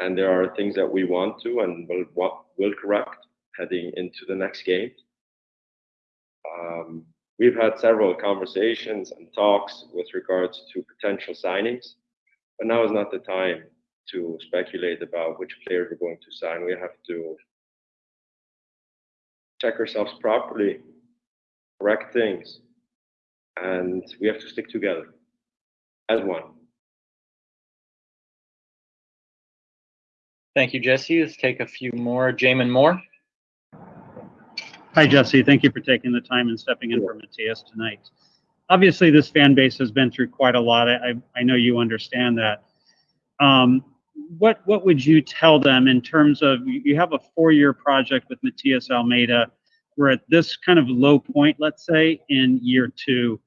And there are things that we want to and will, will correct heading into the next game. Um, We've had several conversations and talks with regards to potential signings, but now is not the time to speculate about which players we're going to sign. We have to check ourselves properly, correct things, and we have to stick together as one. Thank you, Jesse. Let's take a few more. Jamin Moore. Hi, Jesse. Thank you for taking the time and stepping in for Matias tonight. Obviously, this fan base has been through quite a lot. I, I know you understand that. Um, what what would you tell them in terms of you have a four-year project with Matias Almeyda? We're at this kind of low point, let's say, in year two.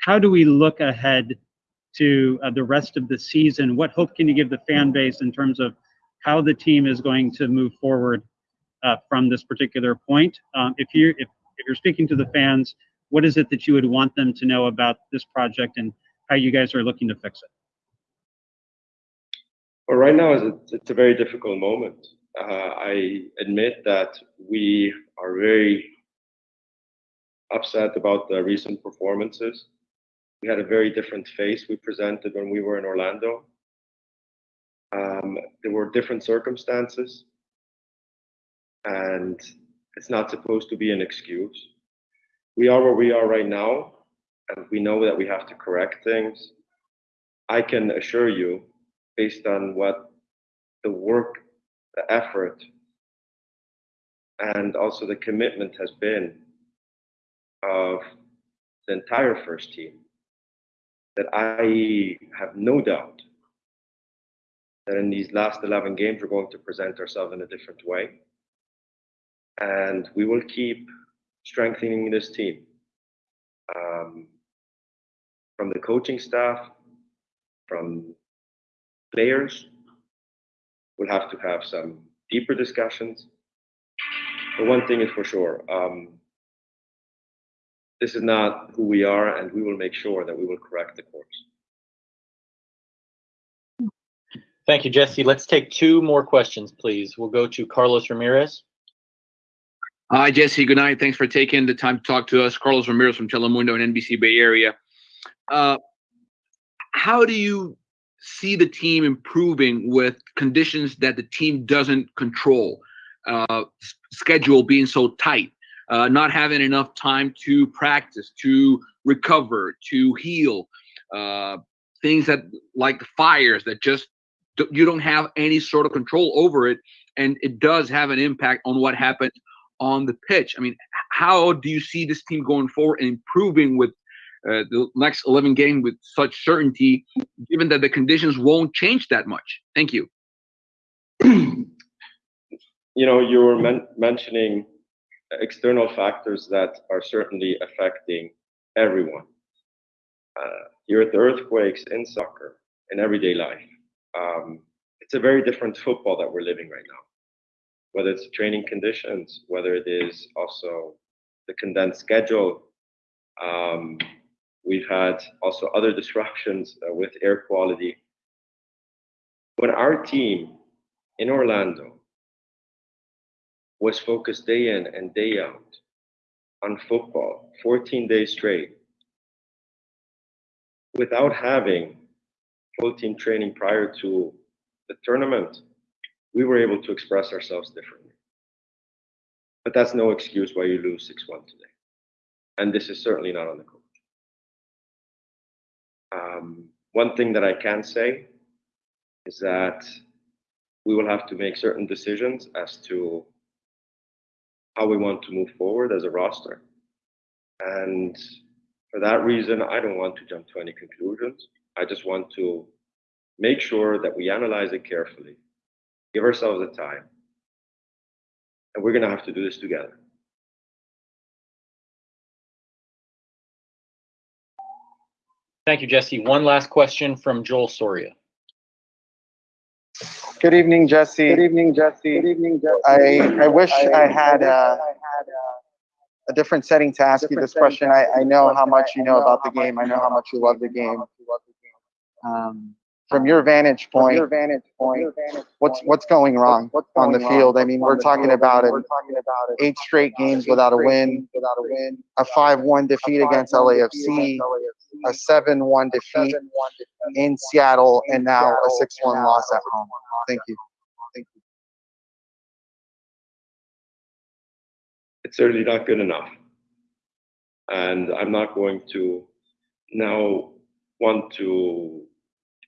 How do we look ahead to uh, the rest of the season? What hope can you give the fan base in terms of how the team is going to move forward uh, from this particular point. Um, if you if, if you're speaking to the fans, what is it that you would want them to know about this project and how you guys are looking to fix it? Well, right now it's a, it's a very difficult moment. Uh, I admit that we are very upset about the recent performances. We had a very different face we presented when we were in Orlando. Um, there were different circumstances and it's not supposed to be an excuse. We are where we are right now, and we know that we have to correct things. I can assure you, based on what the work, the effort, and also the commitment has been of the entire first team, that I have no doubt that in these last 11 games, we're going to present ourselves in a different way. And we will keep strengthening this team. Um, from the coaching staff, from players. We'll have to have some deeper discussions, but one thing is for sure. Um, this is not who we are, and we will make sure that we will correct the course. Thank you, Jesse. Let's take two more questions, please. We'll go to Carlos Ramirez. Hi, Jesse. Good night. Thanks for taking the time to talk to us. Carlos Ramirez from Telemundo and NBC Bay Area. Uh, how do you see the team improving with conditions that the team doesn't control? Uh, schedule being so tight, uh, not having enough time to practice, to recover, to heal, uh, things that like fires that just you don't have any sort of control over it, and it does have an impact on what happened on the pitch. I mean, how do you see this team going forward and improving with uh, the next 11 game with such certainty, given that the conditions won't change that much? Thank you. you know, you were men mentioning external factors that are certainly affecting everyone. Uh, here at the Earthquakes in soccer, in everyday life, um, it's a very different football that we're living right now. Whether it's training conditions, whether it is also the condensed schedule. Um, we've had also other disruptions uh, with air quality. When our team in Orlando was focused day in and day out on football, 14 days straight, without having full team training prior to the tournament, we were able to express ourselves differently. But that's no excuse why you lose 6 1 today. And this is certainly not on the coach. Um, one thing that I can say is that we will have to make certain decisions as to how we want to move forward as a roster. And for that reason, I don't want to jump to any conclusions. I just want to make sure that we analyze it carefully, give ourselves the time, and we're going to have to do this together. Thank you, Jesse. One last question from Joel Soria. Good evening, Jesse. Good evening, Jesse. Good evening, Jesse. I, I wish I, had uh, a different setting to ask you this question. I, I know how much you know about the game. I know how much you love the game. Um, from your vantage point, your vantage point, what's what's going wrong on the field? I mean, we're talking about it. Eight straight games without a win, without a win, a five-one defeat against LAFC, a seven-one defeat in Seattle, and now a six-one loss at home. Thank you. Thank you. It's certainly not good enough, and I'm not going to now want to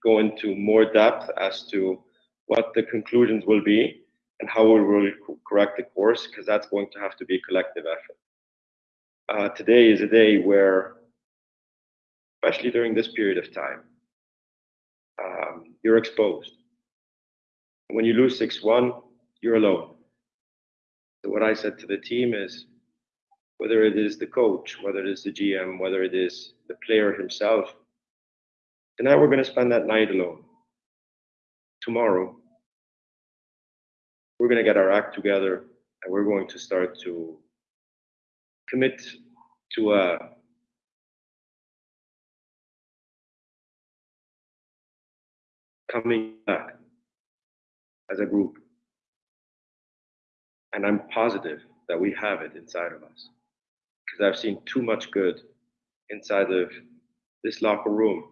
go into more depth as to what the conclusions will be and how we will correct the course, because that's going to have to be a collective effort. Uh, today is a day where, especially during this period of time, um, you're exposed. When you lose 6-1, you're alone. So what I said to the team is, whether it is the coach, whether it is the GM, whether it is the player himself, Tonight we're going to spend that night alone. Tomorrow, we're going to get our act together and we're going to start to commit to a coming back as a group. And I'm positive that we have it inside of us because I've seen too much good inside of this locker room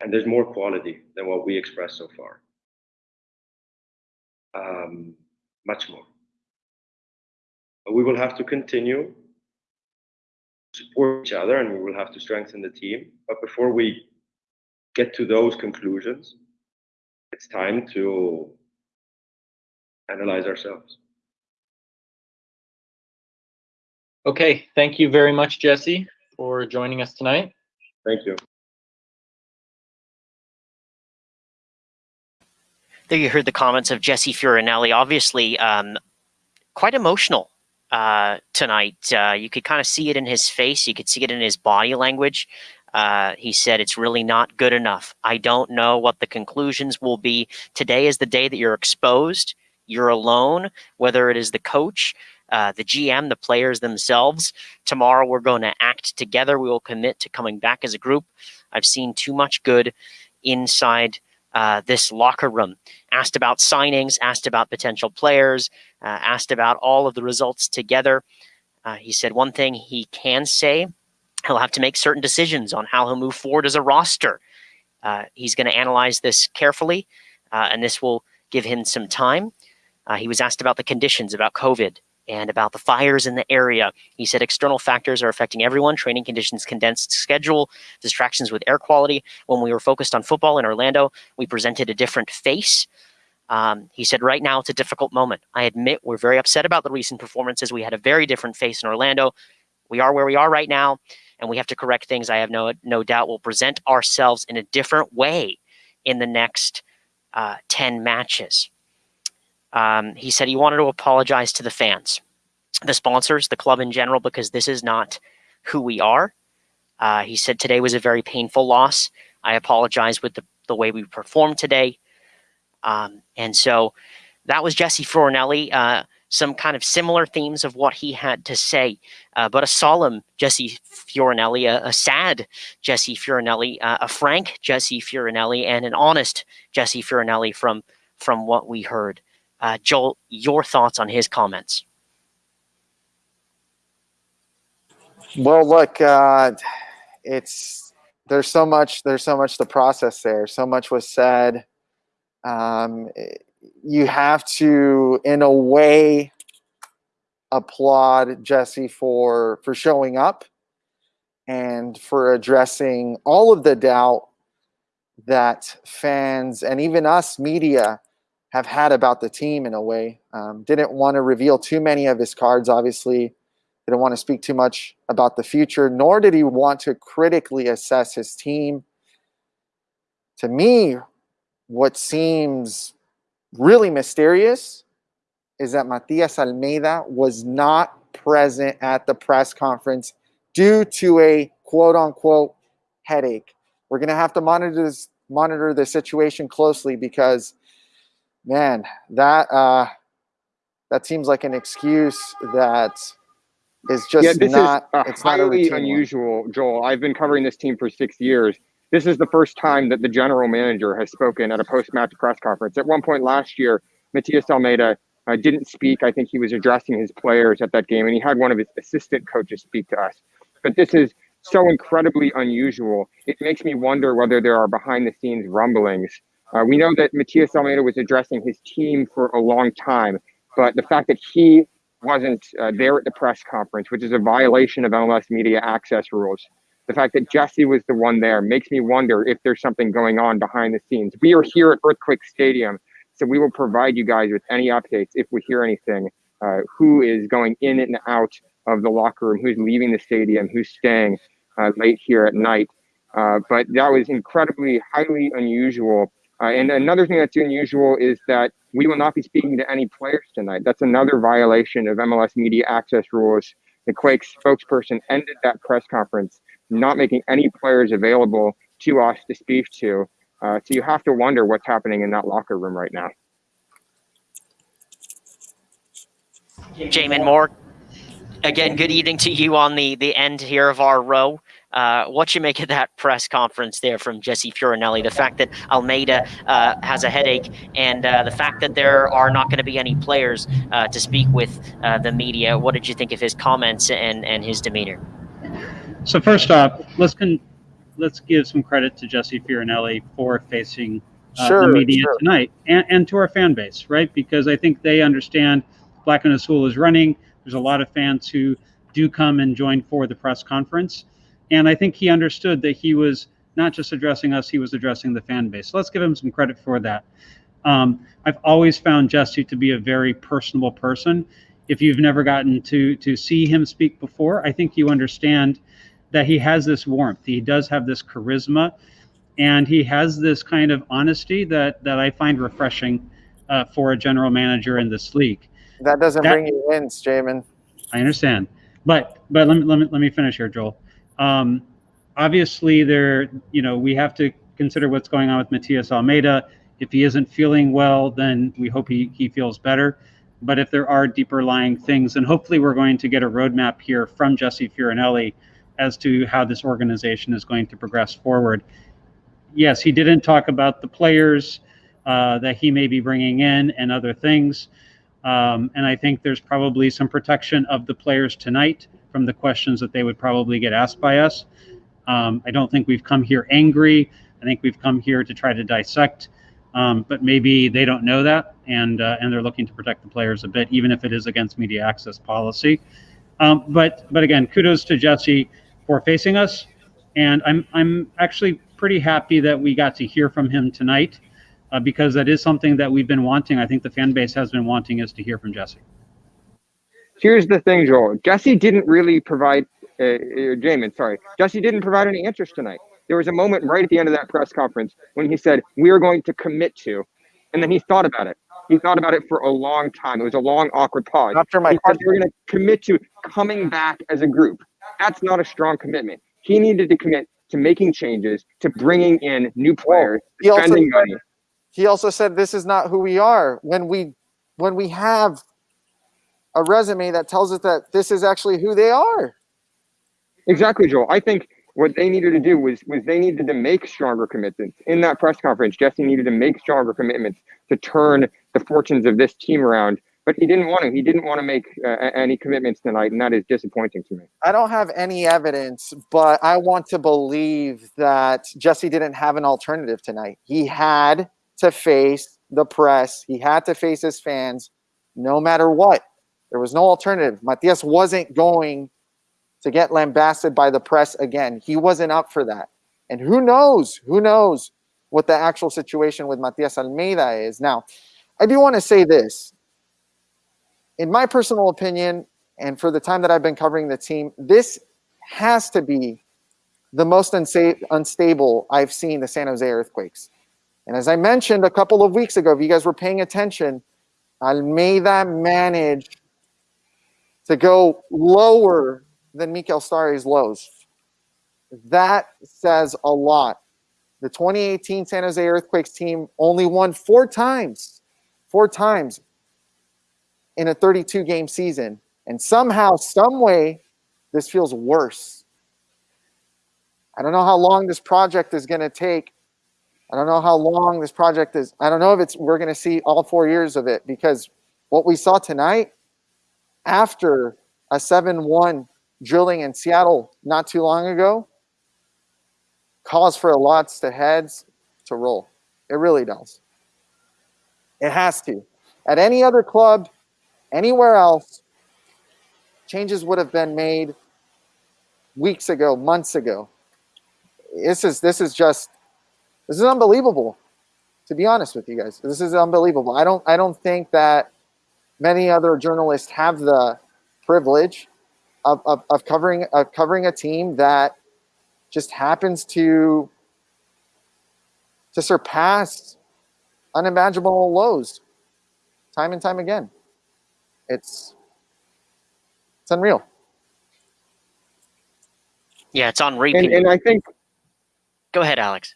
and there's more quality than what we expressed so far. Um, much more. But we will have to continue to support each other and we will have to strengthen the team. But before we get to those conclusions, it's time to analyze ourselves. Okay, thank you very much, Jesse, for joining us tonight. Thank you. There you heard the comments of Jesse Fioranelli. Obviously, um, quite emotional uh, tonight. Uh, you could kind of see it in his face. You could see it in his body language. Uh, he said, it's really not good enough. I don't know what the conclusions will be. Today is the day that you're exposed. you're alone, whether it is the coach, uh, the GM, the players themselves. Tomorrow, we're going to act together. We will commit to coming back as a group. I've seen too much good inside uh, this locker room. Asked about signings, asked about potential players, uh, asked about all of the results together. Uh, he said one thing he can say he'll have to make certain decisions on how he'll move forward as a roster. Uh, he's going to analyze this carefully, uh, and this will give him some time. He was asked about the conditions, about COVID, and about the fires in the area. He said external factors are affecting everyone training conditions, condensed schedule, distractions with air quality. When we were focused on football in Orlando, we presented a different face. Um, he said, right now it's a difficult moment. I admit we're very upset about the recent performances. We had a very different face in Orlando. We are where we are right now, and we have to correct things. I have no, no doubt we'll present ourselves in a different way in the next uh, 10 matches. Um, he said he wanted to apologize to the fans, the sponsors, the club in general, because this is not who we are. Uh, he said today was a very painful loss. I apologize with the, the way we performed today. Um, and so that was Jesse Fioranelli. Uh, some kind of similar themes of what he had to say, uh, but a solemn Jesse Fioranelli, a, a sad Jesse Fioranelli, uh, a frank Jesse Fioranelli, and an honest Jesse Fioranelli from from what we heard. Uh, Joel, your thoughts on his comments? Well, look, uh, it's there's so much there's so much to process there. So much was said. Um, you have to, in a way, applaud Jesse for for showing up and for addressing all of the doubt that fans and even us media have had about the team in a way. Um, didn't want to reveal too many of his cards, obviously. Didn't want to speak too much about the future, nor did he want to critically assess his team. To me, what seems really mysterious is that Matias Almeyda was not present at the press conference due to a quote unquote headache. We're going to have to monitor this, monitor the situation closely because man, that uh, that seems like an excuse that is just yeah, this not. is it's not a highly one. unusual, Joel. I've been covering this team for six years. This is the first time that the general manager has spoken at a post-match press conference. At one point last year, Matias Almeyda uh, didn't speak. I think he was addressing his players at that game, and he had one of his assistant coaches speak to us. But this is so incredibly unusual. It makes me wonder whether there are behind-the-scenes rumblings uh, we know that Matias Almeyda was addressing his team for a long time, but the fact that he wasn't uh, there at the press conference, which is a violation of MLS media access rules, the fact that Jesse was the one there makes me wonder if there's something going on behind the scenes. We are here at Earthquake Stadium, so we will provide you guys with any updates if we hear anything. Uh, who is going in and out of the locker room? Who's leaving the stadium? Who's staying uh, late here at night? Uh, but that was incredibly, highly unusual uh, and another thing that's unusual is that we will not be speaking to any players tonight. That's another violation of MLS media access rules. The Quakes spokesperson ended that press conference, not making any players available to us to speak to. Uh, so you have to wonder what's happening in that locker room right now. Jamin Moore, again, good evening to you on the the end here of our row. Uh, what you make of that press conference there from Jesse Fioranelli? The fact that Almeyda uh, has a headache, and uh, the fact that there are not going to be any players uh, to speak with uh, the media. What did you think of his comments and and his demeanor? So first off, let's con- let's give some credit to Jesse Fioranelli for facing uh, Sure, the media sure. tonight and, and to our fan base, right? Because I think they understand Black and Azul is running. There's a lot of fans who do come and join for the press conference. And I think he understood that he was not just addressing us, he was addressing the fan base. So let's give him some credit for that. Um, I've always found Jesse to be a very personable person. If you've never gotten to to see him speak before, I think you understand that he has this warmth. He does have this charisma, and he has this kind of honesty that that I find refreshing uh, for a general manager in this league. That doesn't That- bring you wins, Jamin. I understand, but but let me let me let me finish here, Joel. Um, obviously, there you know we have to consider what's going on with Matias Almeyda. If he isn't feeling well, then we hope he, he feels better. But if there are deeper lying things, then hopefully we're going to get a roadmap here from Jesse Fioranelli as to how this organization is going to progress forward. Yes, he didn't talk about the players uh, that he may be bringing in and other things. Um, and I think there's probably some protection of the players tonight from the questions that they would probably get asked by us. Um, I don't think we've come here angry. I think we've come here to try to dissect. Um, but maybe they don't know that, and uh, and they're looking to protect the players a bit, even if it is against media access policy. Um, but but again, kudos to Jesse for facing us, and I'm I'm actually pretty happy that we got to hear from him tonight, uh, because that is something that we've been wanting. I think the fan base has been wanting is to hear from Jesse. Here's the thing, Joel. Jesse didn't really provide, uh, uh, Jamin, sorry. Jesse didn't provide any answers tonight. There was a moment right at the end of that press conference when he said, We are going to commit to. And then he thought about it. He thought about it for a long time. It was a long, awkward pause. After my We're going to commit to coming back as a group. That's not a strong commitment. He needed to commit to making changes, to bringing in new players, he spending said- money. he also said this is not who we are when we when we have a resume that tells us that this is actually who they are Exactly, Joel. I think what they needed to do was was they needed to make stronger commitments in that press conference. Jesse needed to make stronger commitments to turn the fortunes of this team around, but he didn't want to. He didn't want to make uh, any commitments tonight, and that is disappointing to me. i don't have any evidence but i want to believe that jesse didn't have an alternative tonight he had to face the press he had to face his fans no matter what there was no alternative. Matias wasn't going to get lambasted by the press again. He wasn't up for that. And who knows? Who knows what the actual situation with matias almeyda is? Now i do want to say this. In my personal opinion and for the time that I've been covering the team, this has to be the most unstable I've seen the San Jose Earthquakes. And as I mentioned a couple of weeks ago, if you guys were paying attention, Almeyda managed to go lower than Mikael Stahre's lows. That says a lot. The 2018 San Jose Earthquakes team only won four times, four times in a 32 game season. And somehow, some way, this feels worse. I don't know how long this project is going to take. I don't know how long this project is. I don't know if it's we're going to see all four years of it because what we saw tonight after a 7-1 drilling in Seattle not too long ago calls for a lots to heads to roll. It really does. It has to. At any other club, anywhere else, changes would have been made weeks ago, months ago. This is this is just this is unbelievable. To be honest with you guys, this is unbelievable. I don't I don't think that many other journalists have the privilege of, of, of covering of covering a team that just happens to to surpass unimaginable lows time and time again. It's it's unreal. Yeah, it's on And repeat. and I think Go ahead, Alex.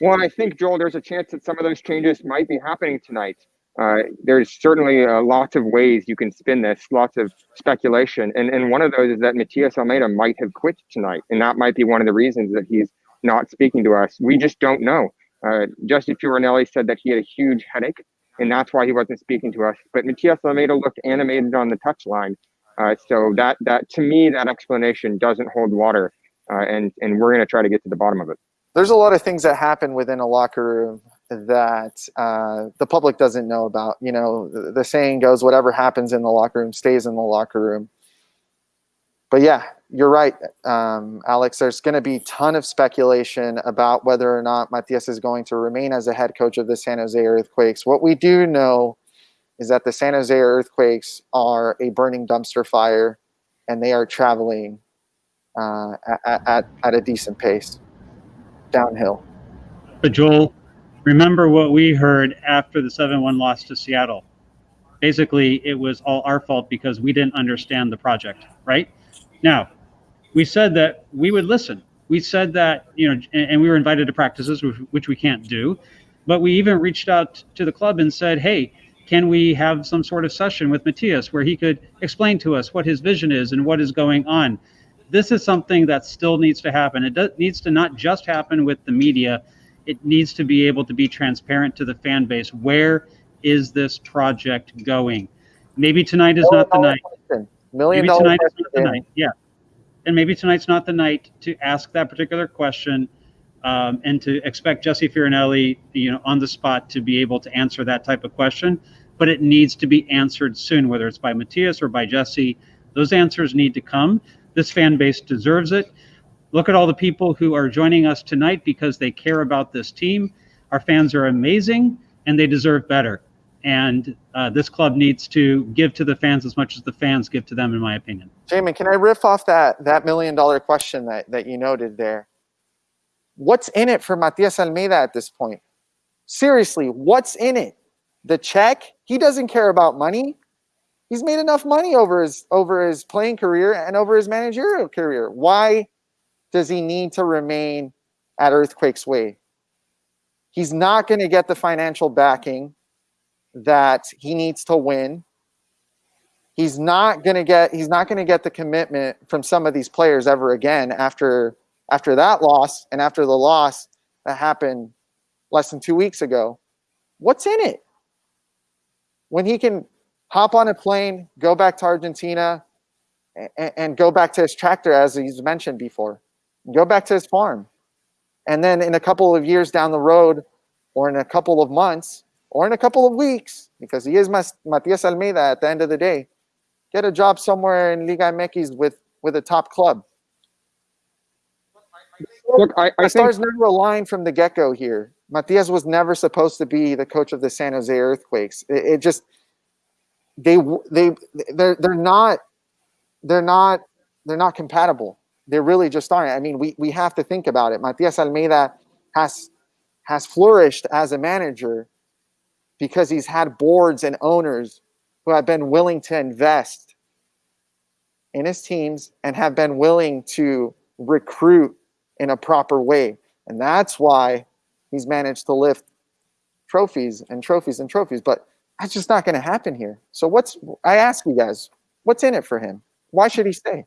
Well, I think Joel, there's a chance that some of those changes might be happening tonight. Uh, there's certainly uh, lots of ways you can spin this, lots of speculation, and and one of those is that Matias Almeyda might have quit tonight, and that might be one of the reasons that he's not speaking to us. We just don't know. Uh, Jesse Fioranelli said that he had a huge headache, and that's why he wasn't speaking to us. But Matias Almeyda looked animated on the touchline, uh, so that that to me that explanation doesn't hold water, uh, and and we're going to try to get to the bottom of it. There's a lot of things that happen within a locker room that uh, the public doesn't know about. You know, the, the saying goes, "Whatever happens in the locker room stays in the locker room." But yeah, you're right, um, Alex. There's going to be a ton of speculation about whether or not Matias is going to remain as a head coach of the San Jose Earthquakes. What we do know is that the San Jose Earthquakes are a burning dumpster fire, and they are traveling uh, at, at, at a decent pace downhill. But Joel, remember what we heard after the 7-1 loss to Seattle. Basically, it was all our fault because we didn't understand the project, right? Now, we said that we would listen. We said that, you know, and, we were invited to practices, which, we can't do. But we even reached out to the club and said, hey, can we have some sort of session with Matias where he could explain to us what his vision is and what is going on? This is something that still needs to happen. It does, needs to not just happen with the media, it needs to be able to be transparent to the fan base. Where is this project going? Maybe tonight is not the night. Million maybe tonight is not the night. Yeah, and maybe tonight's not the night to ask that particular question, um, and to expect Jesse Fioranelli, you know, on the spot to be able to answer that type of question. But it needs to be answered soon, whether it's by Matias or by Jesse. Those answers need to come. This fan base deserves it. Look at all the people who are joining us tonight because they care about this team. Our fans are amazing and they deserve better. And uh, this club needs to give to the fans as much as the fans give to them, in my opinion. Jamin, can I riff off that that million dollar question that, that you noted there? What's in it for Matias Almeyda at this point? Seriously, what's in it? The check? He doesn't care about money. He's made enough money over his over his playing career and over his managerial career. Why does he need to remain at Earthquakes Way? He's not going to get the financial backing that he needs to win. He's not going to get he's not going to get the commitment from some of these players ever again after after that loss and after the loss that happened less than 2 weeks ago. What's in it? When he can hop on a plane, go back to Argentina and, and go back to his tractor as he's mentioned before. Go back to his farm. And then in a couple of years down the road or in a couple of months, or in a couple of weeks, because he is Matias Almeyda at the end of the day, get a job somewhere in Liga MX with, with a top club. Look, I, I the think stars never aligned from the get-go here. Matias was never supposed to be the coach of the San Jose Earthquakes. It, it just they they they're they're not they're not they're not compatible. They really just aren't. I mean, we we have to think about it. Matias Almeyda has has flourished as a manager because he's had boards and owners who have been willing to invest in his teams and have been willing to recruit in a proper way. And that's why he's managed to lift trophies and trophies and trophies. But that's just not going to happen here. So what's I ask you guys, what's in it for him? Why should he stay?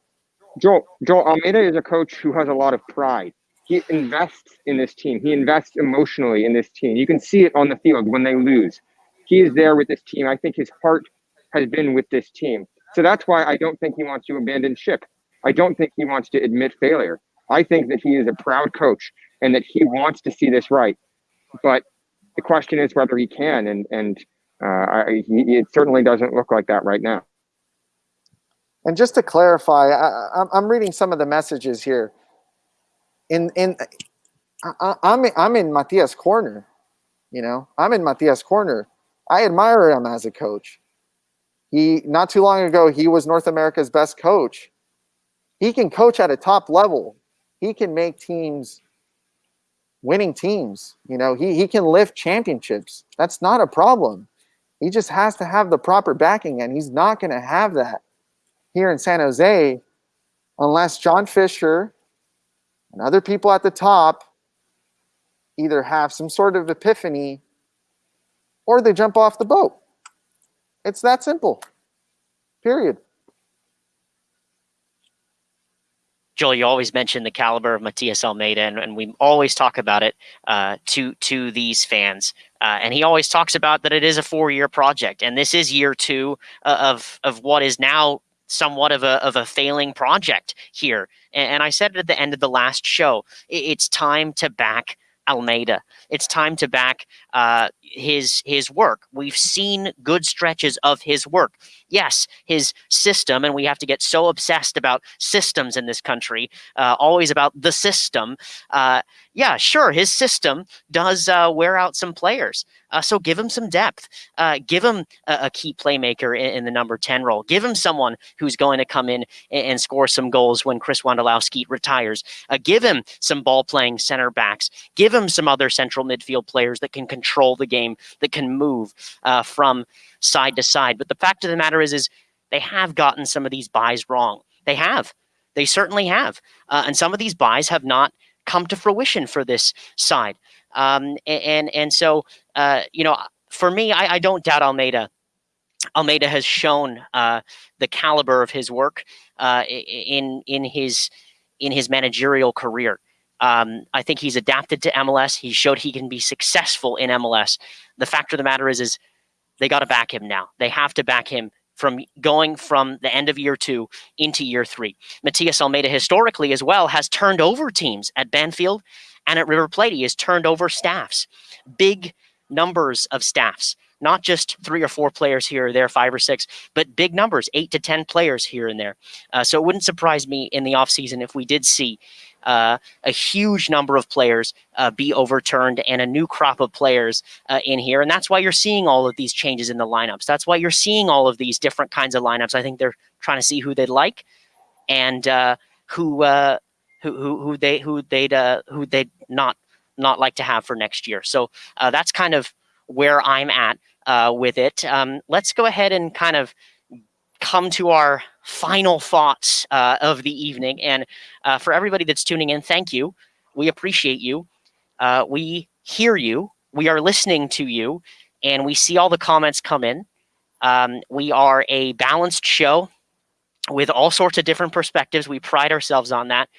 Joel, Joel Almeyda is a coach who has a lot of pride. He invests in this team. He invests emotionally in this team. You can see it on the field when they lose. He is there with this team. I think his heart has been with this team. So that's why I don't think he wants to abandon ship. I don't think he wants to admit failure. I think that he is a proud coach and that he wants to see this right. But the question is whether he can, and and uh, I, he, it certainly doesn't look like that right now. And just to clarify, I, I'm reading some of the messages here. In in, I, I'm I'm in Matias' corner. You know, I'm in Matias' corner. I admire him as a coach. He not too long ago he was North America's best coach. He can coach at a top level. He can make teams winning teams. You know, he he can lift championships. That's not a problem. He just has to have the proper backing and he's not going to have that here in San Jose unless John Fisher and other people at the top either have some sort of epiphany or they jump off the boat. It's that simple. Period. Joel, you always mention the caliber of Matias Almeyda, and, and we always talk about it uh, to to these fans. Uh, and he always talks about that it is a four-year project, and this is year two uh, of of what is now somewhat of a of a failing project here. And, I said it at the end of the last show. It's time to back Almeyda. It's time to back uh, his his work. We've seen good stretches of his work. Yes, his system, and we have to get so obsessed about systems in this country, uh, always about the system. Uh, yeah, sure, his system does uh, wear out some players. Uh, so give him some depth. Uh, give him a, a key playmaker in, in, the number 10 role. Give him someone who's going to come in and, and score some goals when Chris Wondolowski retires. Give him some ball playing center backs. Give him some other central midfield players that can control the game, that can move uh, from side to side. But the fact of the matter is, is they have gotten some of these buys wrong. They have. They certainly have. Uh, and some of these buys have not come to fruition for this side. Um, and and so uh, you know, for me, I, I don't doubt Almeyda Almeyda has shown uh, the caliber of his work uh, in in his in his managerial career. Um, I think he's adapted to MLS. He showed he can be successful in MLS. The fact of the matter is, is they got to back him now. They have to back him from going from the end of year two into year three. Matias Almeyda historically as well has turned over teams at Banfield and at River Plate. He has turned over staffs, big numbers of staffs not just three or four players here or there, five or six, but big numbers, eight to 10 players here and there. Uh, so it wouldn't surprise me in the offseason if we did see uh, a huge number of players uh, be overturned and a new crop of players uh, in here. And that's why you're seeing all of these changes in the lineups. That's why you're seeing all of these different kinds of lineups. I think they're trying to see who they'd like and uh, who, uh, who, who, who they, who they'd, who they'd not, not like to have for next year. So that's kind of where I'm at uh, with it. Um, let's go ahead and kind of come to our final thoughts uh, of the evening. And uh, for everybody that's tuning in, thank you. We appreciate you. Uh, we hear you. We are listening to you. And we see all the comments come in. Um, we are a balanced show with all sorts of different perspectives. We pride ourselves on that.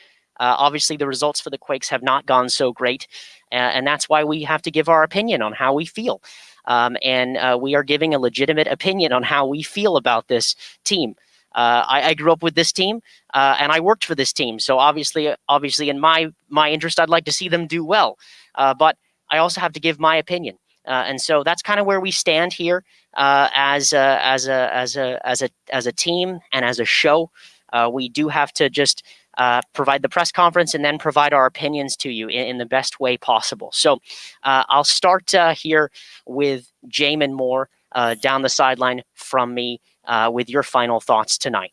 Uh, obviously, the results for the Quakes have not gone so great, and that's why we have to give our opinion on how we feel. Um, and uh, we are giving a legitimate opinion on how we feel about this team. Uh, I, I, grew up with this team, uh, and I worked for this team. So obviously, obviously, in my my interest, I'd like to see them do well. Uh, but I also have to give my opinion, uh, and so that's kind of where we stand here uh, as a, as a as a as a as a team and as a show. we do have to just uh, provide the press conference and then provide our opinions to you in, in the best way possible. So uh, I'll start uh, here with Jamin Moore uh, down the sideline from me uh, with your final thoughts tonight.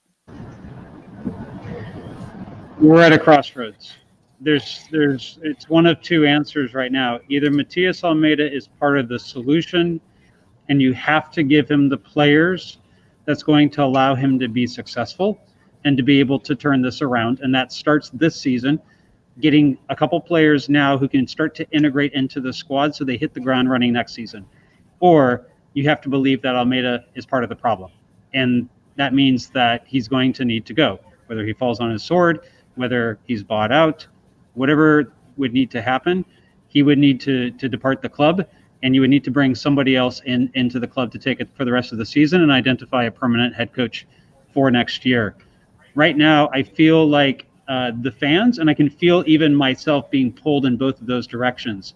We're at a crossroads. There's, there's, it's one of two answers right now. Either Matias Almeyda is part of the solution, and you have to give him the players that's going to allow him to be successful and to be able to turn this around. And that starts this season, getting a couple players now who can start to integrate into the squad so they hit the ground running next season. Or you have to believe that Almeyda is part of the problem. And that means that he's going to need to go, whether he falls on his sword, whether he's bought out, whatever would need to happen, he would need to, to depart the club and you would need to bring somebody else in into the club to take it for the rest of the season and identify a permanent head coach for next year right now I feel like uh, the fans, and I can feel even myself being pulled in both of those directions.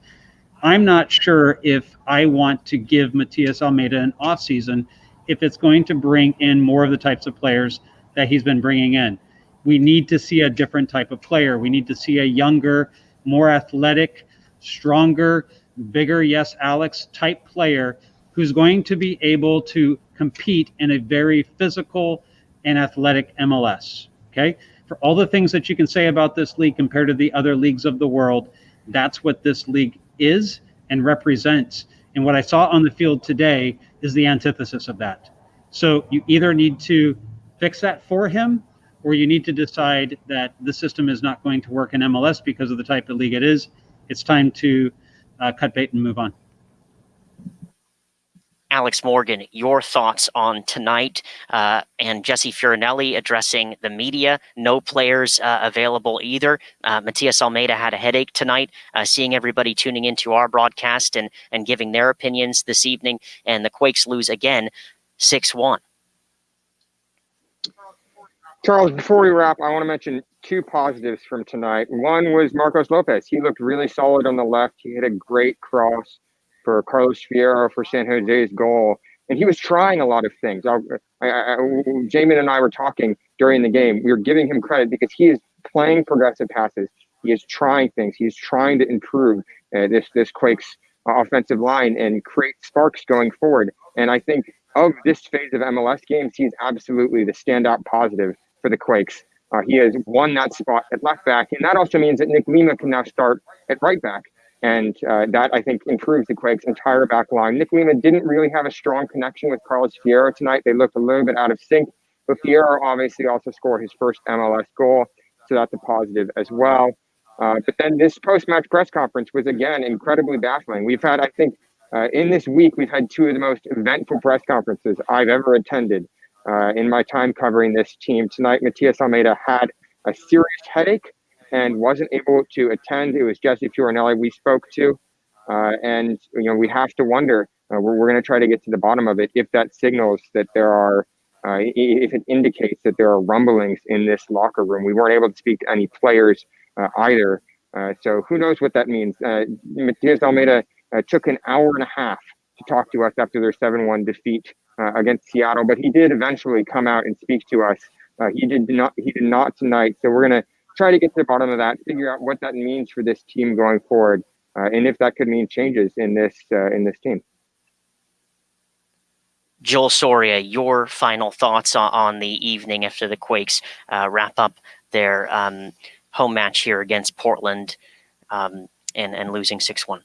I'm not sure if I want to give Matias Almeyda an offseason if it's going to bring in more of the types of players that he's been bringing in. We need to see a different type of player. We need to see a younger, more athletic, stronger, bigger, yes, Alex type player who's going to be able to compete in a very physical, and athletic MLS. Okay. For all the things that you can say about this league compared to the other leagues of the world, that's what this league is and represents. And what I saw on the field today is the antithesis of that. So you either need to fix that for him or you need to decide that the system is not going to work in MLS because of the type of league it is. It's time to uh, cut bait and move on. Elliott Almond, your thoughts on tonight uh, and Jesse Fioranelli addressing the media. No players uh, available either. Uh, Matias Almeyda had a headache tonight, uh, seeing everybody tuning into our broadcast and, and giving their opinions this evening. And the Quakes lose again 6 1. Charles, before we wrap, I want to mention two positives from tonight. One was Marcos Lopez. He looked really solid on the left. He hit a great cross for Carlos Fierro for San Jose's goal. And he was trying a lot of things. I, I, I, Jamin and I were talking during the game. We were giving him credit because he is playing progressive passes. He is trying things. He's trying to improve uh, this this Quakes offensive line and create sparks going forward. And I think of this phase of MLS games, he's absolutely the standout positive for the Quakes. Uh, he has won that spot at left back, and that also means that Nick Lima can now start at right back. And uh, that, I think, improves the Quakes' entire back line. Nick Lima didn't really have a strong connection with Carlos Fierro tonight. They looked a little bit out of sync. But Fierro obviously also scored his first MLS goal. So that's a positive as well. Uh, but then this post-match press conference was again incredibly baffling. We've had, I think, uh, in this week, we've had two of the most eventful press conferences I've ever attended uh, in my time covering this team. Tonight, Matias Almeyda had a serious headache and wasn't able to attend. It was Jesse Fioranelli we spoke to. Uh, and, you know, we have to wonder, uh, we're, we're going to try to get to the bottom of it if that signals that there are, uh, if it indicates that there are rumblings in this locker room. We weren't able to speak to any players uh, either. Uh, so who knows what that means? Uh, Matias Almeyda took an hour and a half to talk to us after their 7-1 defeat against Seattle, but he did eventually come out and speak to us. he did not. He did not tonight. So we're gonna try to get to the bottom of that, figure out what that means for this team going forward, uh, and if that could mean changes in this uh, in this team. Joel Soria, your final thoughts on, on the evening after the Quakes uh, wrap up their um, home match here against Portland um, and, and losing 6 1.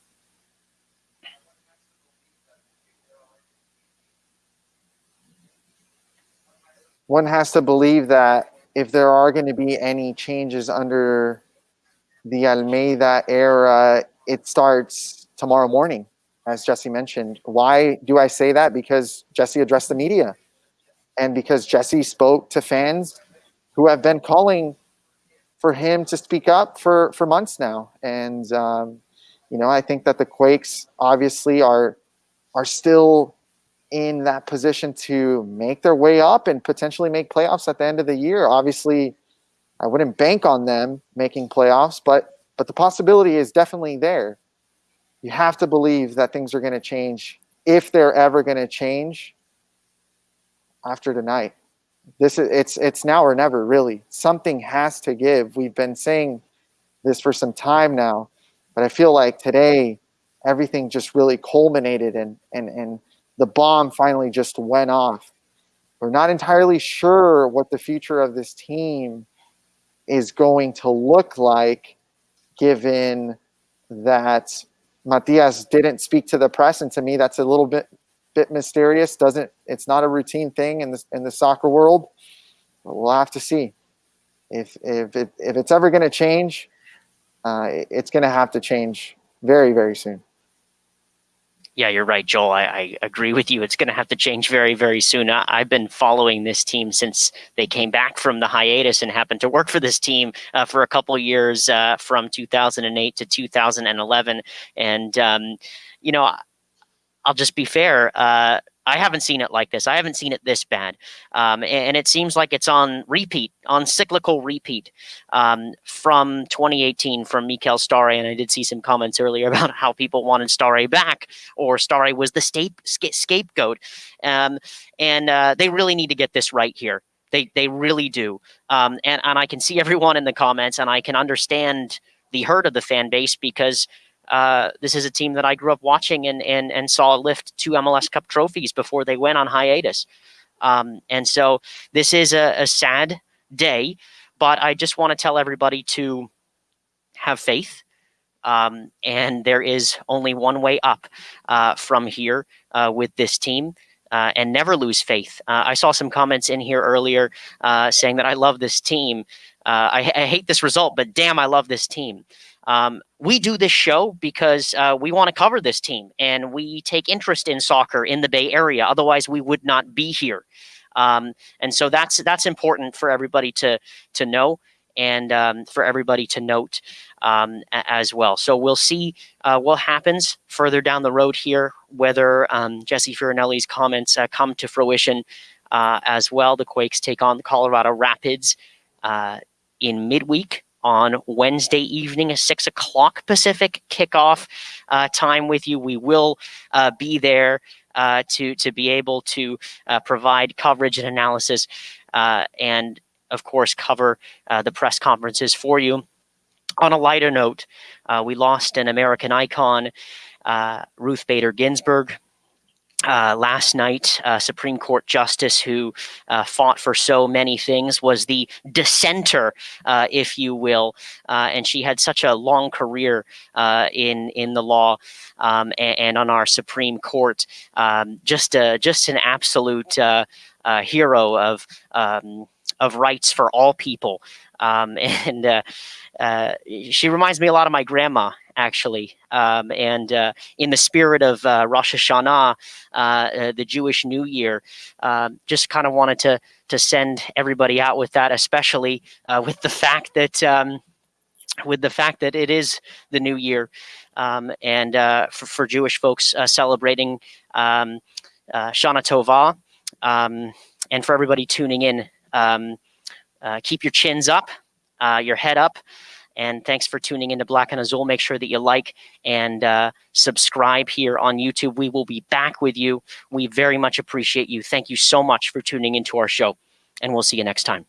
One has to believe that if there are going to be any changes under the Almeyda era, it starts tomorrow morning, as Jesse mentioned. Why do I say that? Because Jesse addressed the media and because Jesse spoke to fans who have been calling for him to speak up for, for months now. And, um, you know, I think that the Quakes obviously are, are still in that position to make their way up and potentially make playoffs at the end of the year. Obviously, I wouldn't bank on them making playoffs, but but the possibility is definitely there. You have to believe that things are going to change if they're ever going to change after tonight. This is it's it's now or never really. Something has to give. We've been saying this for some time now, but I feel like today everything just really culminated and and and the bomb finally just went off. We're not entirely sure what the future of this team is going to look like, given that Matias didn't speak to the press, and to me, that's a little bit bit mysterious. Doesn't it's not a routine thing in the in the soccer world. But we'll have to see if if it if it's ever going to change. Uh, it's going to have to change very very soon yeah, you're right, Joel. I, I agree with you. It's going to have to change very, very soon. I, have been following this team since they came back from the hiatus and happened to work for this team uh, for a couple years uh, from 2008 to 2011. And, um, you know, I'll just be fair. Uh, I haven't seen it like this. I haven't seen it this bad. Um, and, and, it seems like it's on repeat, on cyclical repeat um, from 2018 from Mikael Stahre. And I did see some comments earlier <laughs> about how people wanted Stahre back or Stahre was the scape, scapegoat. Um, and uh, they really need to get this right here. They, they really do. Um, and, and I can see everyone in the comments and I can understand the hurt of the fan base because – uh, this is a team that I grew up watching and and and saw lift two MLS Cup trophies before they went on hiatus. Um, and so this is a, a sad day, but I just want to tell everybody to have faith. Um, and there is only one way up uh, from here uh, with this team. Uh, and never lose faith. Uh, I saw some comments in here earlier uh, saying that I love this team. Uh, I, I, hate this result, but damn, I love this team. Um, we do this show because uh, we want to cover this team and we take interest in soccer in the Bay Area. Otherwise, we would not be here. Um, and so that's that's important for everybody to to know and um, for everybody to note um, as well. So we'll see uh, what happens further down the road here, whether um, Jesse Fioranelli's comments uh, come to fruition uh, as well. The Quakes take on the Colorado Rapids uh, in midweek on Wednesday evening, a six o'clock Pacific kickoff uh, time with you. We will uh, be there uh, to to be able to uh, provide coverage and analysis, uh, and of course cover uh, the press conferences for you. On a lighter note, we lost an American icon, Ruth Bader Ginsburg, uh, last night, uh, Supreme Court Justice who uh, fought for so many things was the dissenter, uh, if you will, uh, and she had such a long career uh, in in the law um, and, and, on our Supreme Court. Um, just a, just an absolute hero of. Um, of rights for all people. Um, <laughs> and uh, uh, she reminds me a lot of my grandma, actually. Um, and uh, in the spirit of uh, Rosh Hashanah, uh, uh, the Jewish New Year, um, just kind of wanted to to send everybody out with that, especially with the fact that. Um, with the fact that it is the new year, um, and for, for, Jewish folks celebrating um, Shana Tova, um, and for everybody tuning in, um, uh, keep your chins up, uh, your head up, and thanks for tuning into Black and Azul. Make sure that you like and uh, subscribe here on YouTube. We will be back with you. We very much appreciate you. Thank you so much for tuning into our show, and we'll see you next time.